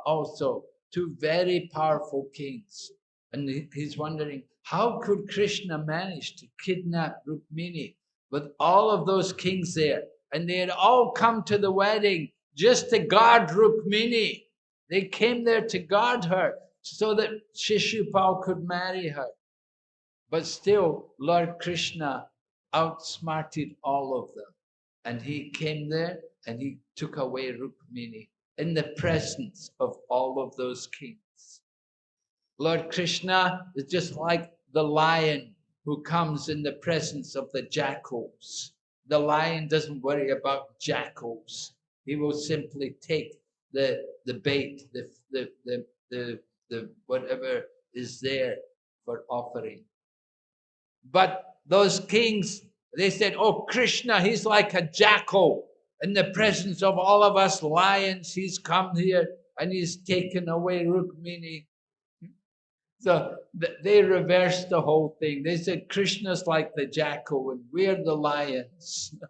also, two very powerful kings. And he's wondering, how could Krishna manage to kidnap Rukmini with all of those kings there? And they had all come to the wedding just to guard Rukmini. They came there to guard her so that Shishupal could marry her. But still, Lord Krishna outsmarted all of them. And he came there and he took away Rukmini in the presence of all of those kings. Lord Krishna is just like the lion who comes in the presence of the jackals. The lion doesn't worry about jackals. He will simply take the, the bait, the, the, the, the, the whatever is there for offering. But those kings, they said, oh, Krishna, he's like a jackal. In the presence of all of us lions, he's come here and he's taken away Rukmini. So they reversed the whole thing. They said Krishna's like the jackal and we're the lions.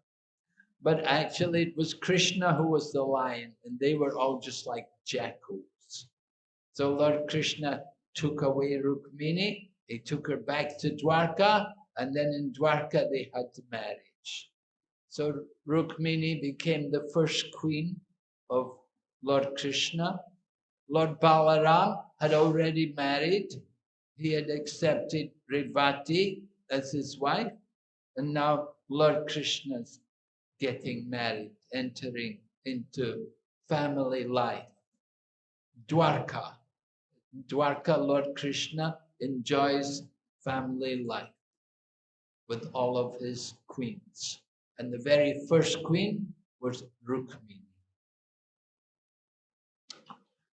but actually it was Krishna who was the lion and they were all just like jackals. So Lord Krishna took away Rukmini, he took her back to Dwarka and then in Dwarka they had the marriage. So Rukmini became the first queen of Lord Krishna. Lord Balaram had already married. He had accepted Revati as his wife. And now Lord Krishna's getting married, entering into family life. Dwarka. Dwarka, Lord Krishna enjoys family life with all of his queens. And the very first queen was Rukmini.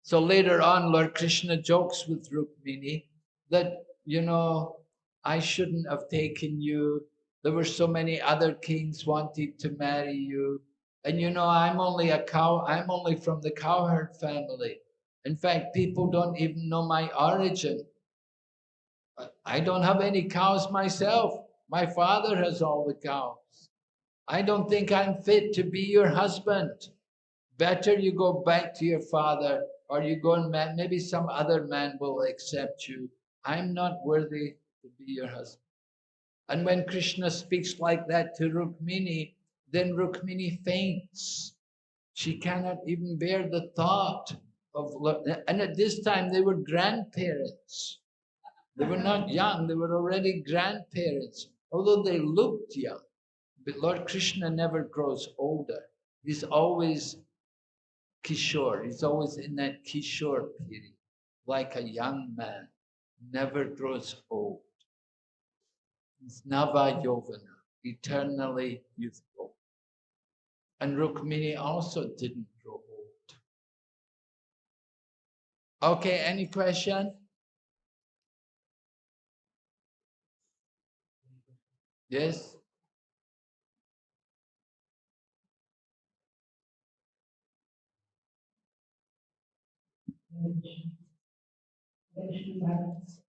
So later on, Lord Krishna jokes with Rukmini that, you know, I shouldn't have taken you. There were so many other kings wanted to marry you. And you know, I'm only a cow, I'm only from the cowherd family. In fact, people don't even know my origin. I don't have any cows myself. My father has all the cows. I don't think I'm fit to be your husband. Better you go back to your father or you go and maybe some other man will accept you. I'm not worthy to be your husband. And when Krishna speaks like that to Rukmini, then Rukmini faints. She cannot even bear the thought of, and at this time they were grandparents. They were not young, they were already grandparents, although they looked young. But Lord Krishna never grows older. He's always Kishore. He's always in that Kishore period, like a young man, never grows old. He's Nava Yauvana, eternally youthful. And Rukmini also didn't grow old. Okay, any question? Yes? Thank you so much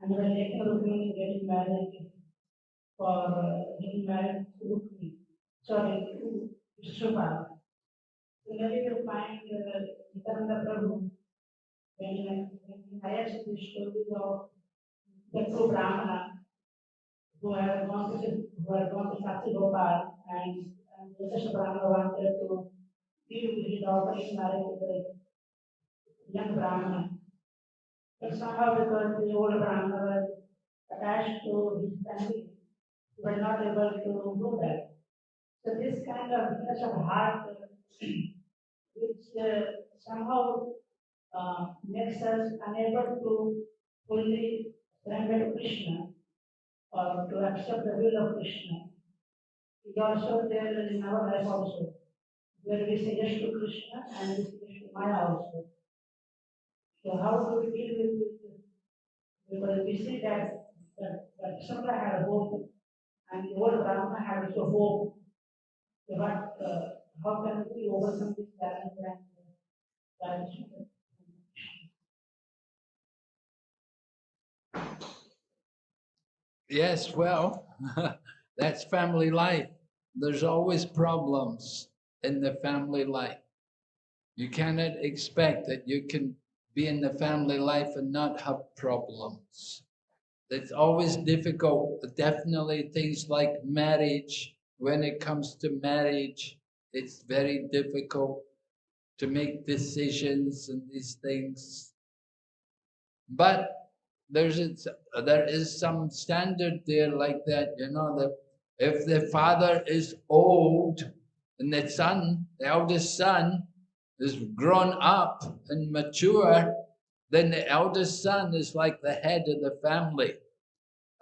and was taken Rukmini getting married for getting married to Rukmini, sorry, to Vishnupa. Similarly, you find uh, Nityananda Prabhu, when, the story of the true Brahmana who had gone to who had gone to Satya Gopal and and Yasasha Brahmana wanted to with his offering marriage with the young Brahmana. But somehow because the old Brahmana was attached to his family, was not able to do that. So this kind of such of heart, which uh, somehow uh, makes us unable to fully surrender to Krishna or to accept the will of Krishna. Is also there in our life also, where we say yes to Krishna and we say yes to Maya also. So how do we deal with this? Because we see that, that, Shukla had a hope and the old Brahmana had also hope. So what, uh, how can we overcome this balance and uh. Yes, well, that's family life. There's always problems in the family life. You cannot expect that you can be in the family life and not have problems. It's always difficult. Definitely things like marriage. When it comes to marriage, it's very difficult to make decisions and these things. But there's there is some standard there like that, you know, that if the father is old and the son, the eldest son, is grown up and mature, then the eldest son is like the head of the family.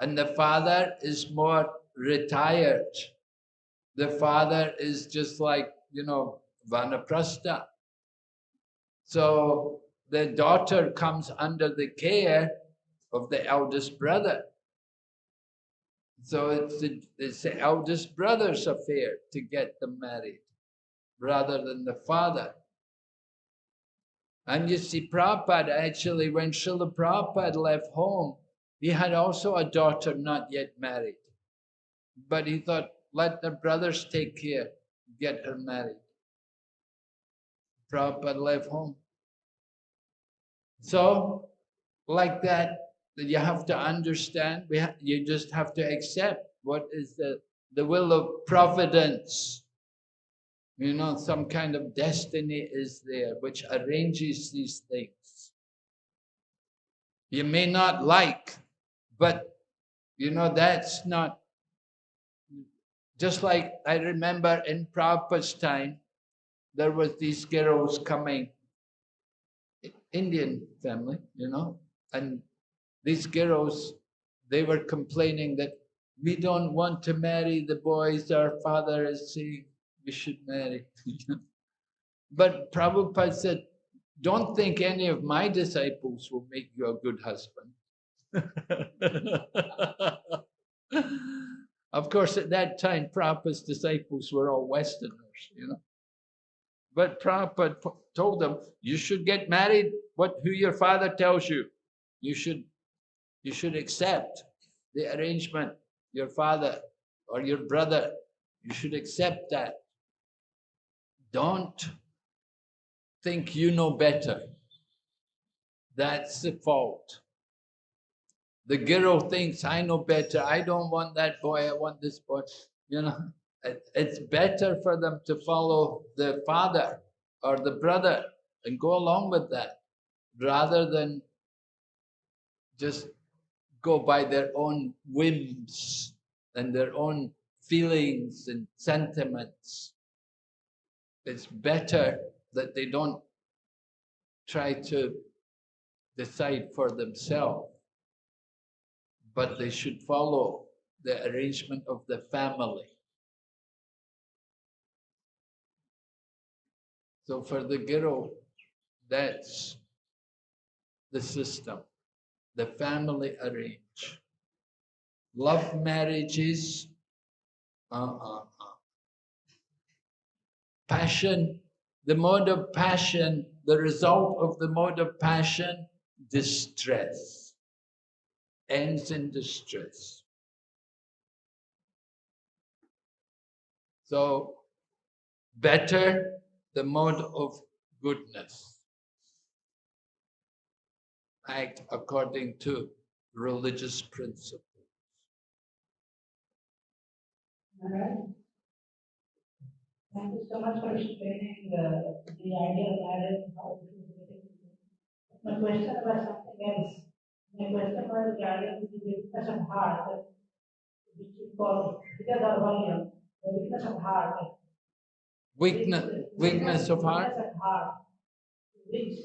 And the father is more retired. The father is just like, you know, Vanaprastha. So the daughter comes under the care of the eldest brother. So it's the, it's the eldest brother's affair to get them married rather than the father. And you see, Prabhupada actually, when Srila Prabhupada left home, he had also a daughter not yet married. But he thought, let the brothers take care, get her married. Prabhupada left home. So, like that, you have to understand, we you just have to accept what is the, the will of providence. You know, some kind of destiny is there which arranges these things. You may not like, but you know, that's not just like I remember in Prabhupada's time, there was these girls coming, Indian family, you know, and these girls, they were complaining that we don't want to marry the boys our father is saying we should marry. but Prabhupada said, don't think any of my disciples will make you a good husband. of course, at that time, Prabhupada's disciples were all Westerners, you know. But Prabhupada told them, you should get married what who your father tells you. You should you should accept the arrangement, your father or your brother, you should accept that. Don't think you know better. That's the fault. The girl thinks, I know better. I don't want that boy, I want this boy. You know, it- it's better for them to follow the father or the brother and go along with that rather than just go by their own whims and their own feelings and sentiments. It's better that they don't try to decide for themselves, but they should follow the arrangement of the family. So for the Giro, that's the system, the family arrange. Love marriages, uh-uh. Passion, the mode of passion, the result of the mode of passion, distress, ends in distress. So, better the mode of goodness. Act according to religious principles. All right. Thank you so much for explaining the, the idea of marriage and how it is related My question was something else. My question was regarding the weakness of heart, which is called because of volume, the weakness of heart. Weakness, weakness of heart. Weakness of heart, which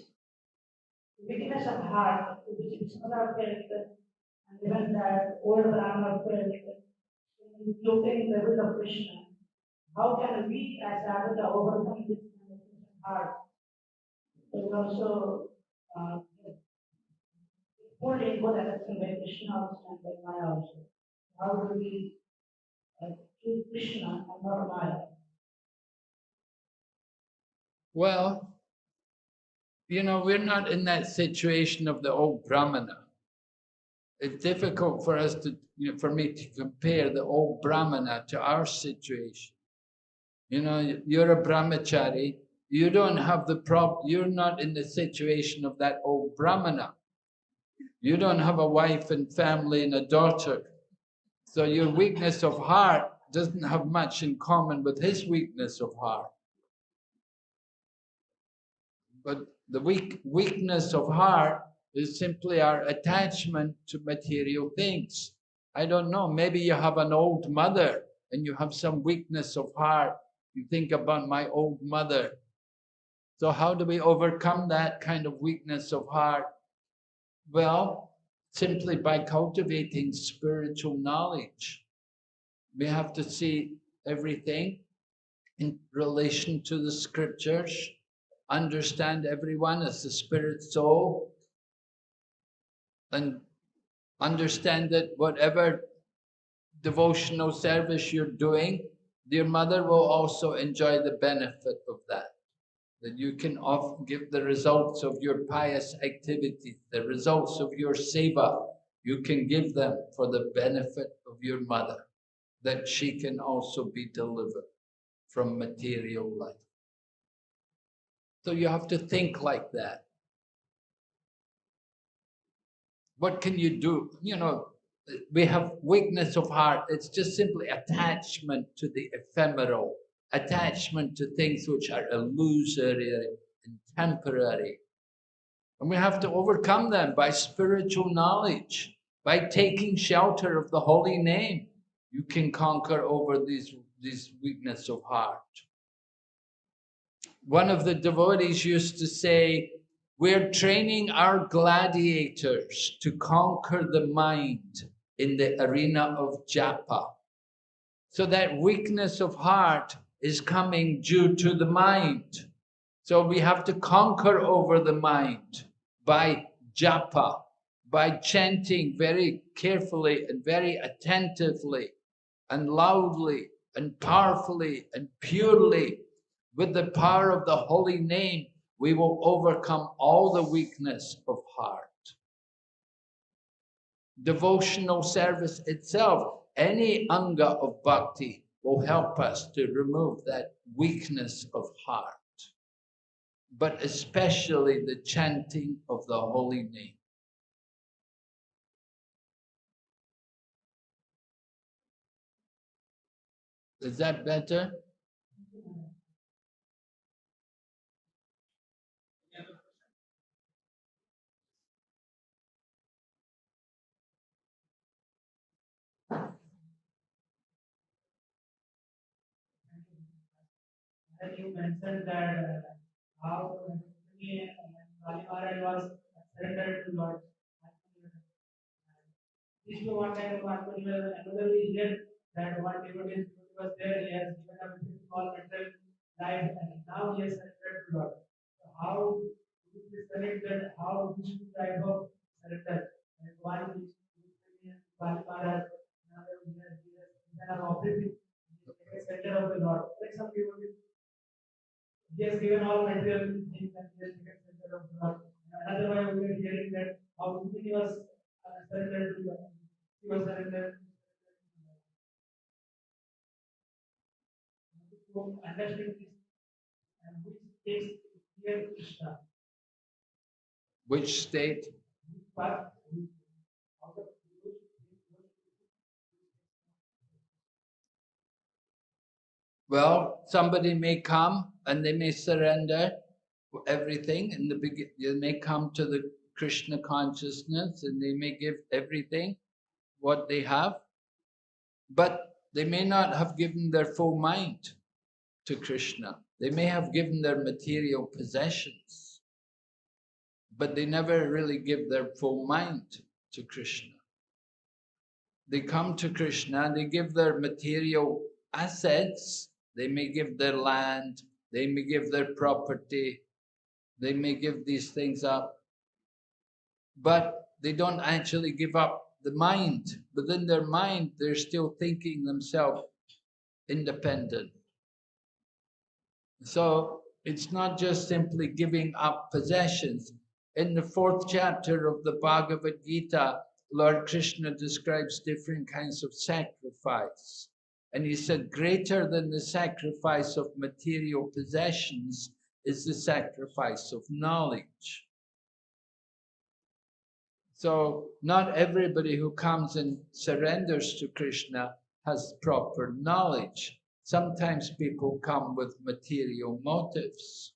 weakness of heart, which is not felt, and even that old Brahma felt, including the will of Krishna. How can we as Advaita overcome this? So it also, uh, fully both understand by Krishna also and by Maya also. How do we uh, Krishna and not Maya? Well, you know, we're not in that situation of the old Brahmana. It's difficult for us to, you know, for me to compare the old Brahmana to our situation. You know, you're a brahmachari, you don't have the prob, you're not in the situation of that old Brahmana. You don't have a wife and family and a daughter. So your weakness of heart doesn't have much in common with his weakness of heart. But the weak, weakness of heart is simply our attachment to material things. I don't know, maybe you have an old mother and you have some weakness of heart. You think about my old mother. So how do we overcome that kind of weakness of heart? Well, simply by cultivating spiritual knowledge. We have to see everything in relation to the scriptures, understand everyone as the spirit soul, and understand that whatever devotional service you're doing, your mother will also enjoy the benefit of that. That you can give the results of your pious activity, the results of your seva, you can give them for the benefit of your mother, that she can also be delivered from material life. So you have to think like that. What can you do? You know, we have weakness of heart. It's just simply attachment to the ephemeral, attachment to things which are illusory and temporary. And we have to overcome them by spiritual knowledge, by taking shelter of the holy name. You can conquer over these, these weakness of heart. One of the devotees used to say, we're training our gladiators to conquer the mind in the arena of japa. So that weakness of heart is coming due to the mind. So we have to conquer over the mind by japa, by chanting very carefully and very attentively and loudly and powerfully and purely with the power of the holy name, we will overcome all the weakness of heart. Devotional service itself, any anga of bhakti will help us to remove that weakness of heart, but especially the chanting of the holy name. Is that better? You mentioned that how Rukmini and Kali was surrendered to Lord. This is one kind of Atmanirbhar. Another here that one devotee was there, he has given up his small mental life and now he has surrendered to Lord. So how is this connected? How two type of surrender? And one is Rukmini and Kali Maharaj, another is here, he given up everything. Center of the Lord. Like some devotees he has given all material things and he has taken center of God. Another way we are hearing that how Rukmini was uh, surrendered to God. He was surrendered. To understand this and which takes here Krishna. Which state? Which part, which, out of which, Well, somebody may come and they may surrender everything in the begin. They may come to the Krishna consciousness and they may give everything what they have, but they may not have given their full mind to Krishna. They may have given their material possessions, but they never really give their full mind to Krishna. They come to Krishna, and they give their material assets, they may give their land, they may give their property, they may give these things up, but they don't actually give up the mind. Within their mind, they're still thinking themselves independent. So it's not just simply giving up possessions. In the fourth chapter of the Bhagavad Gita, Lord Krishna describes different kinds of sacrifice. And he said, greater than the sacrifice of material possessions is the sacrifice of knowledge. So not everybody who comes and surrenders to Krishna has proper knowledge. Sometimes people come with material motives.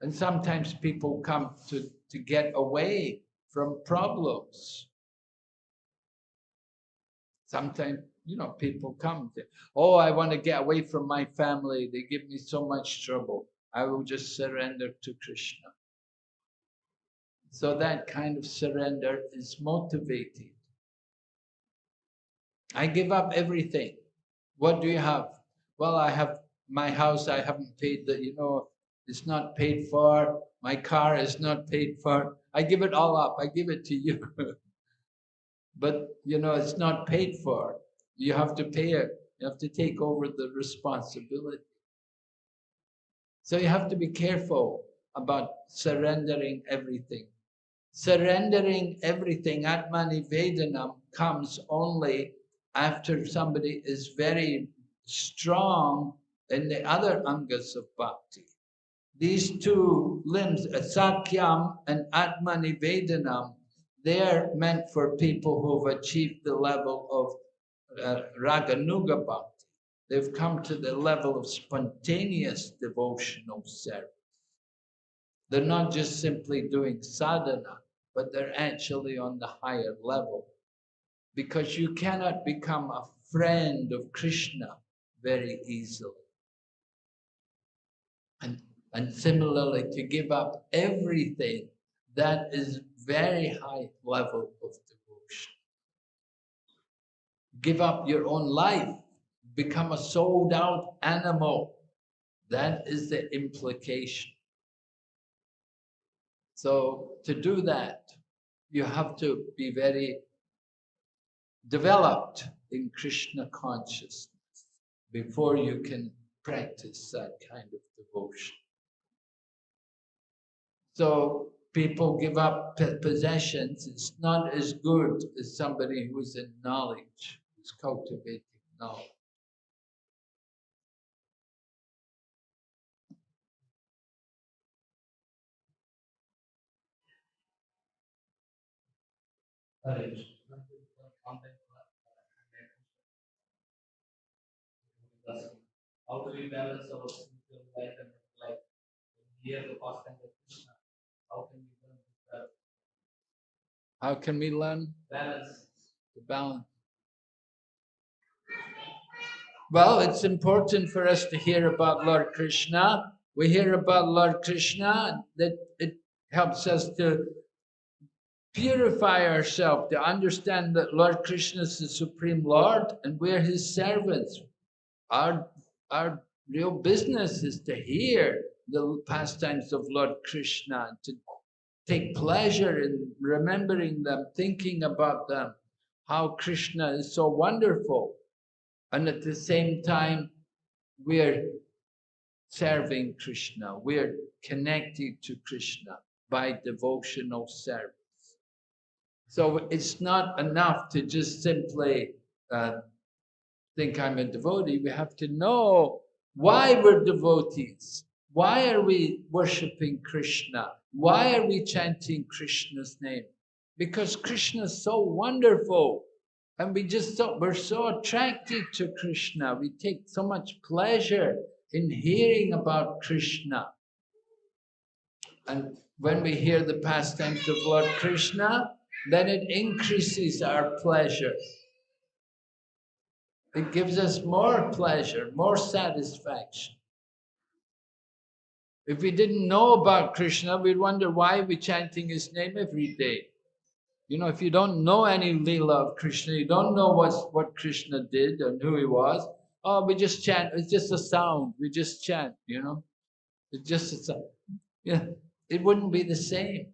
And sometimes people come to, to get away from problems. Sometimes, you know, people come to, oh, I want to get away from my family. They give me so much trouble. I will just surrender to Krishna. So that kind of surrender is motivated. I give up everything. What do you have? Well, I have my house, I haven't paid the, you know, it's not paid for. My car is not paid for. I give it all up. I give it to you. but, you know, it's not paid for. You have to pay it. You have to take over the responsibility. So you have to be careful about surrendering everything. Surrendering everything, Atmanivedanam, comes only after somebody is very strong in the other angas of bhakti. These two limbs, Sakyam and Atmanivedanam, they're meant for people who've achieved the level of uh, Raganuga bhakti. They've come to the level of spontaneous devotional service. They're not just simply doing sadhana, but they're actually on the higher level. Because you cannot become a friend of Krishna very easily. And, and similarly, to give up everything, that is very high level of. Give up your own life, become a sold out animal. That is the implication. So to do that, you have to be very developed in Krishna consciousness before you can practice that kind of devotion. So people give up possessions. It's not as good as somebody who's in knowledge, who's cultivating knowledge. Hare Krishna. Contact how do we balance our spiritual life and life? Here the pastime of Krishna. How can we learn How can we learn balance? the balance? Well, it's important for us to hear about Lord Krishna. We hear about Lord Krishna, that it helps us to purify ourselves, to understand that Lord Krishna is the Supreme Lord and we're His servants. Our, our real business is to hear the pastimes of Lord Krishna, to take pleasure in remembering them, thinking about them, how Krishna is so wonderful. And at the same time, we're serving Krishna, we're connected to Krishna by devotional service. So it's not enough to just simply uh, think I'm a devotee. We have to know why we're devotees. Why are we worshipping Krishna? Why are we chanting Krishna's name? Because Krishna is so wonderful. And we just so, we're so attracted to Krishna. We take so much pleasure in hearing about Krishna. And when we hear the pastimes of Lord Krishna, then it increases our pleasure. It gives us more pleasure, more satisfaction. If we didn't know about Krishna, we'd wonder why we're chanting his name every day. You know, if you don't know any Leela of Krishna, you don't know what's, what Krishna did and who he was, oh, we just chant, it's just a sound, we just chant, you know. It's just a sound. Yeah, it wouldn't be the same.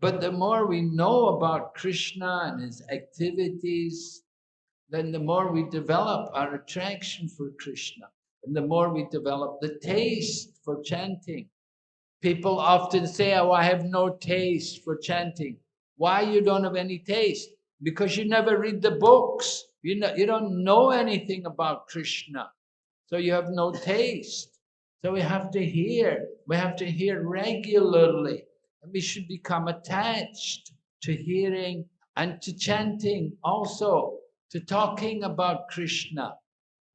But the more we know about Krishna and his activities, then the more we develop our attraction for Krishna, and the more we develop the taste for chanting. People often say, oh, I have no taste for chanting. Why you don't have any taste? Because you never read the books. You, know, you don't know anything about Krishna. So you have no taste. So we have to hear. We have to hear regularly. And we should become attached to hearing and to chanting also, to talking about Krishna.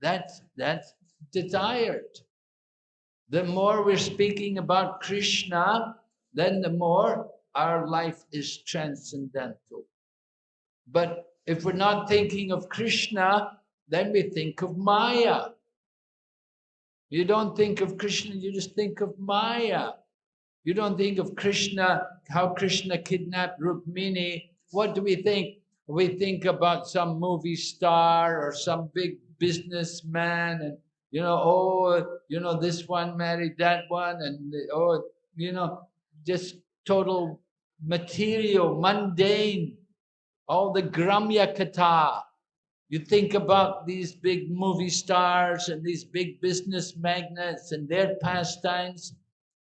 That's, that's desired. The more we're speaking about Krishna, then the more our life is transcendental. But if we're not thinking of Krishna, then we think of Maya. You don't think of Krishna, you just think of Maya. You don't think of Krishna, how Krishna kidnapped Rukmini. What do we think? We think about some movie star or some big businessman and, you know, oh, you know, this one married that one and, oh, you know, just total material, mundane, all the Gramya Katha. You think about these big movie stars and these big business magnates and their pastimes,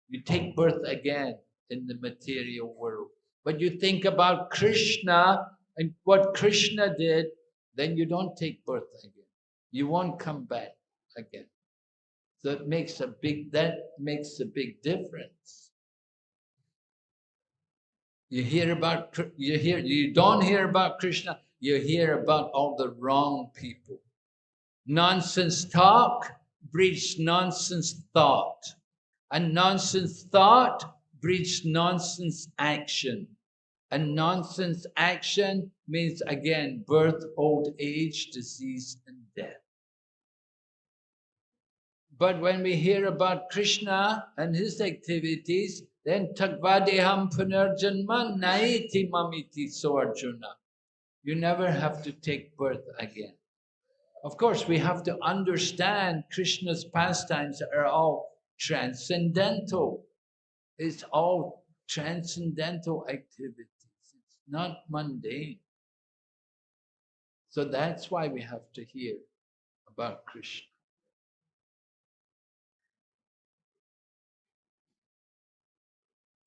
you take birth again in the material world. But you think about Krishna and what Krishna did, then you don't take birth again. You won't come back again. So it makes a big, that makes a big difference. You hear about, you hear, you don't hear about Krishna, you hear about all the wrong people. Nonsense talk breeds nonsense thought. And nonsense thought breeds nonsense action. And nonsense action means again birth, old age, disease, and death. But when we hear about Krishna and his activities, then takvadeham punarjanma naiti mamiti so Arjuna. You never have to take birth again. Of course, we have to understand Krishna's pastimes are all transcendental. It's all transcendental activities. It's not mundane. So that's why we have to hear about Krishna.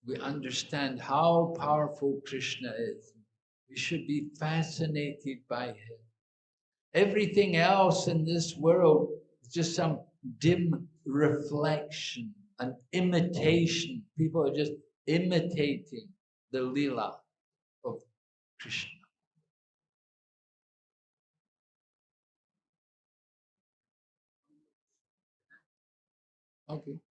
We understand how powerful Krishna is. We should be fascinated by him. Everything else in this world is just some dim reflection, an imitation. People are just imitating the lila of Krishna. Okay.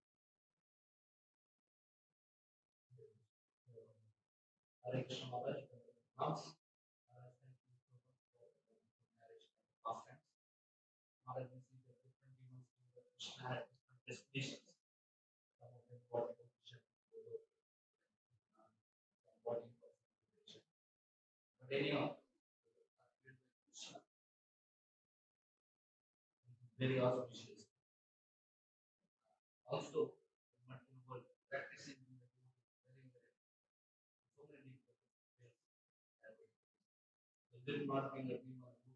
Anyhow. Very auspicious. Also, Martin was practicing in the very, very so many people. It did not mean that we were good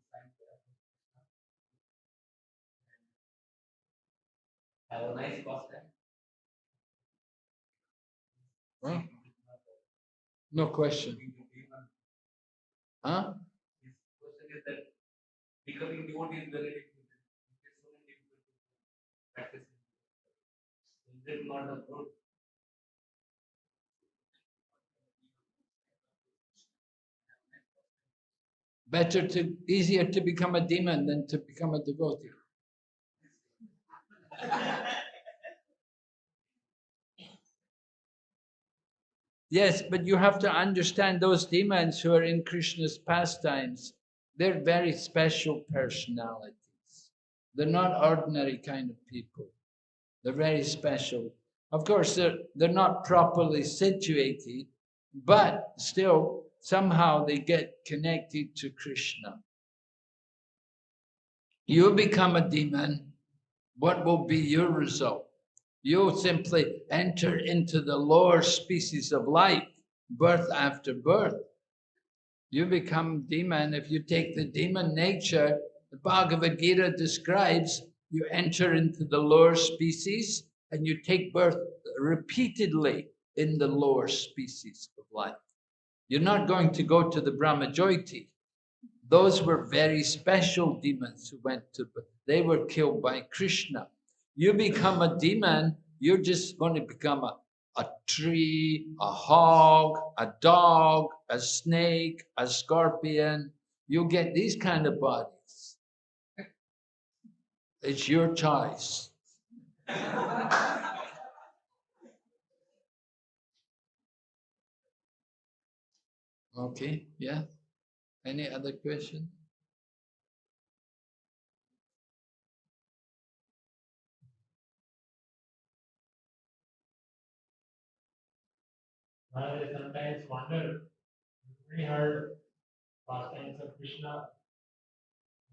have a nice pastime. Well, no question. Huh? His question is that becoming devotee is very difficult. It is so people to practice. Is it not a good? Better to, easier to become a demon than to become a devotee. Yes, but you have to understand those demons who are in Krishna's pastimes, they're very special personalities. They're not ordinary kind of people. They're very special. Of course, they're, they're not properly situated, but still, somehow they get connected to Krishna. You become a demon, what will be your result? You'll simply enter into the lower species of life, birth after birth. You become demon. If you take the demon nature, the Bhagavad Gita describes you enter into the lower species and you take birth repeatedly in the lower species of life. You're not going to go to the Brahmajyoti. Those were very special demons who went to, they were killed by Krishna. You become a demon, you're just going to become a, a tree, a hog, a dog, a snake, a scorpion. You'll get these kind of bodies. It's your choice. Okay, yeah. Any other question? I sometimes wonder, we heard pastimes of Krishna,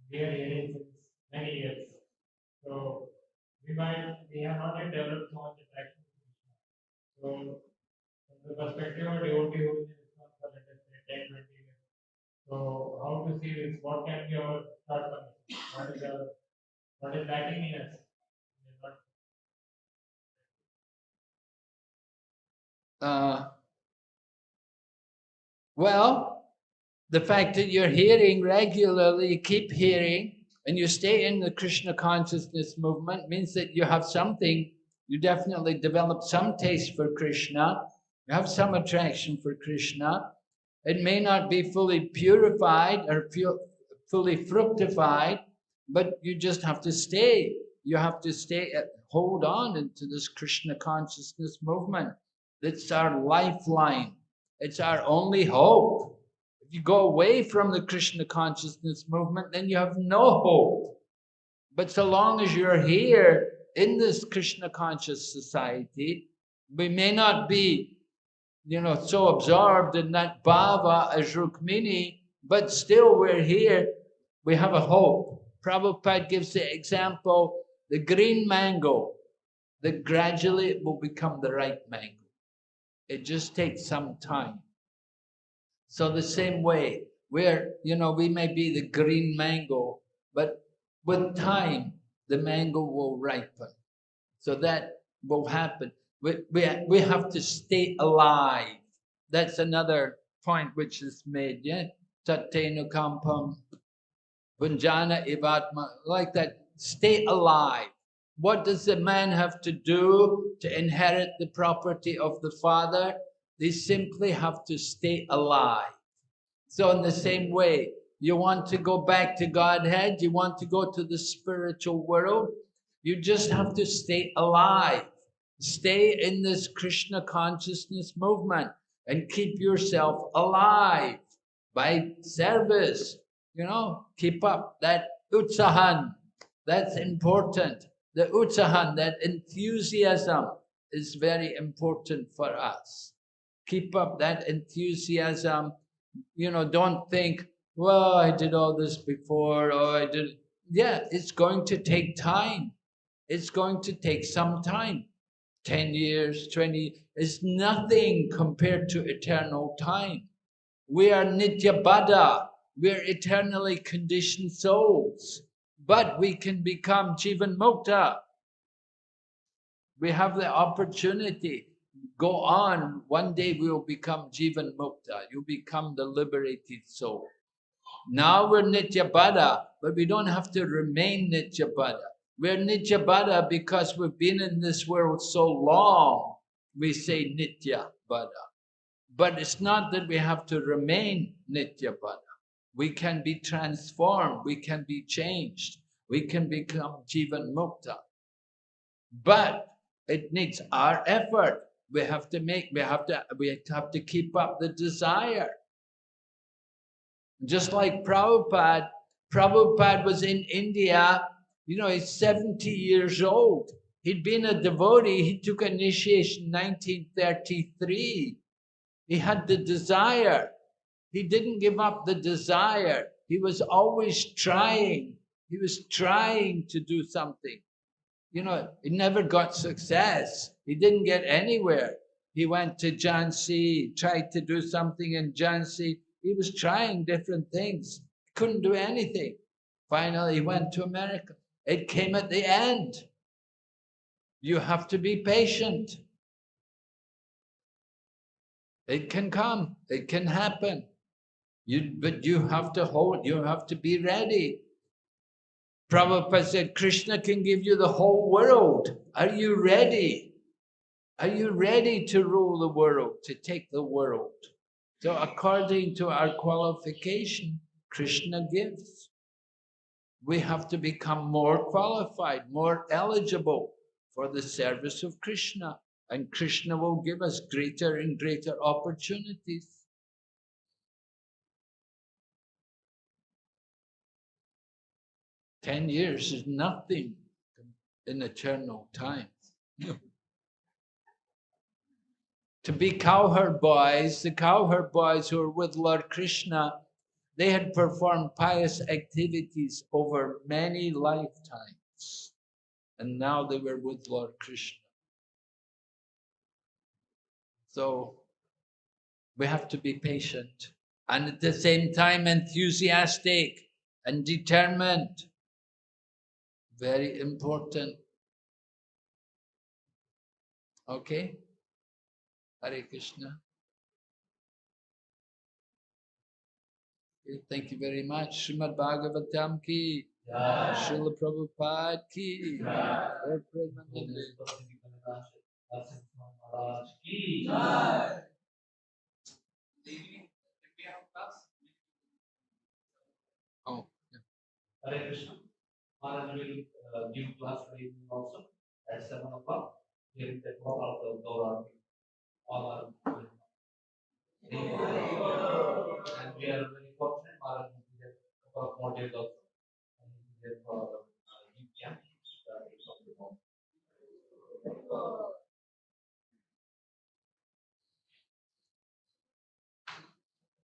we are hearing since many years. So we might, we have not yet developed so much attraction to Krishna. So from the perspective of devotee in ISKCON for let us say 10, 20 years. So how to see this? What can be our shortcomings? What is our, what is lacking in us? Uh, well, the fact that you're hearing regularly, you keep hearing, and you stay in the Krishna consciousness movement means that you have something, you definitely develop some taste for Krishna, you have some attraction for Krishna. It may not be fully purified or fu- fully fructified, but you just have to stay. You have to stay, at, hold on into this Krishna consciousness movement. It's our lifeline. It's our only hope. If you go away from the Krishna consciousness movement, then you have no hope. But so long as you're here in this Krishna conscious society, we may not be, you know, so absorbed in that bhava as Rukmini, but still we're here. We have a hope. Prabhupada gives the example, the green mango, that gradually it will become the ripe mango. It just takes some time. So the same way, where, you know, we may be the green mango, but with time, the mango will ripen. So that will happen. We, we, we have to stay alive. That's another point which is made, yeah? Tattenu kampam, punjana ivatma, like that. Stay alive. What does the man have to do to inherit the property of the father? They simply have to stay alive. So in the same way, you want to go back to Godhead, you want to go to the spiritual world, You just have to stay alive. Stay in this Krishna consciousness movement and keep yourself alive by service. You know, keep up that utsahan. That's important. The utsahan, that enthusiasm is very important for us. Keep up that enthusiasm. You know, don't think, well, I did all this before, or I did. Yeah, it's going to take time. It's going to take some time. 10 years, 20, is nothing compared to eternal time. We are Nitya Baddha. We're eternally conditioned souls. But we can become Jivan Mukta. We have the opportunity. Go on. One day we will become Jivan Mukta. You become the liberated soul. Now we're Nitya Baddha, but we don't have to remain Nitya Baddha. We're Nitya Baddha because we've been in this world so long. We say Nitya Baddha. But it's not that we have to remain Nitya Baddha. We can be transformed, we can be changed, we can become Jivan Mukta. But it needs our effort. We have to make, we have to, we have to keep up the desire. Just like Prabhupada, Prabhupada was in India, you know, he's 70 years old. He'd been a devotee, he took initiation in 1933. He had the desire. He didn't give up the desire. He was always trying. He was trying to do something. You know, he never got success. He didn't get anywhere. He went to Jhansi, tried to do something in Jhansi. He was trying different things. Couldn't do anything. Finally, he went to America. It came at the end. You have to be patient. It can come, it can happen. You, but you have to hold, you have to be ready. Prabhupada said, Krishna can give you the whole world. Are you ready? Are you ready to rule the world, to take the world? So according to our qualification, Krishna gives. We have to become more qualified, more eligible for the service of Krishna. And Krishna will give us greater and greater opportunities. Ten years is nothing in eternal time. to be cowherd boys, the cowherd boys who are with Lord Krishna, they had performed pious activities over many lifetimes. And now they were with Lord Krishna. So we have to be patient and at the same time enthusiastic and determined. Very important. Okay? Hare Krishna. Thank you very much. Srimad Bhagavatam ki. Srila Prabhupada ki. Lord Premanand ki. Oh, yeah. Hare Krishna. Maharaj will uh, give class for evening also at 7 o'clock during the talk of the Gauranga. All are. And we are for a couple of more days also. And he is there for.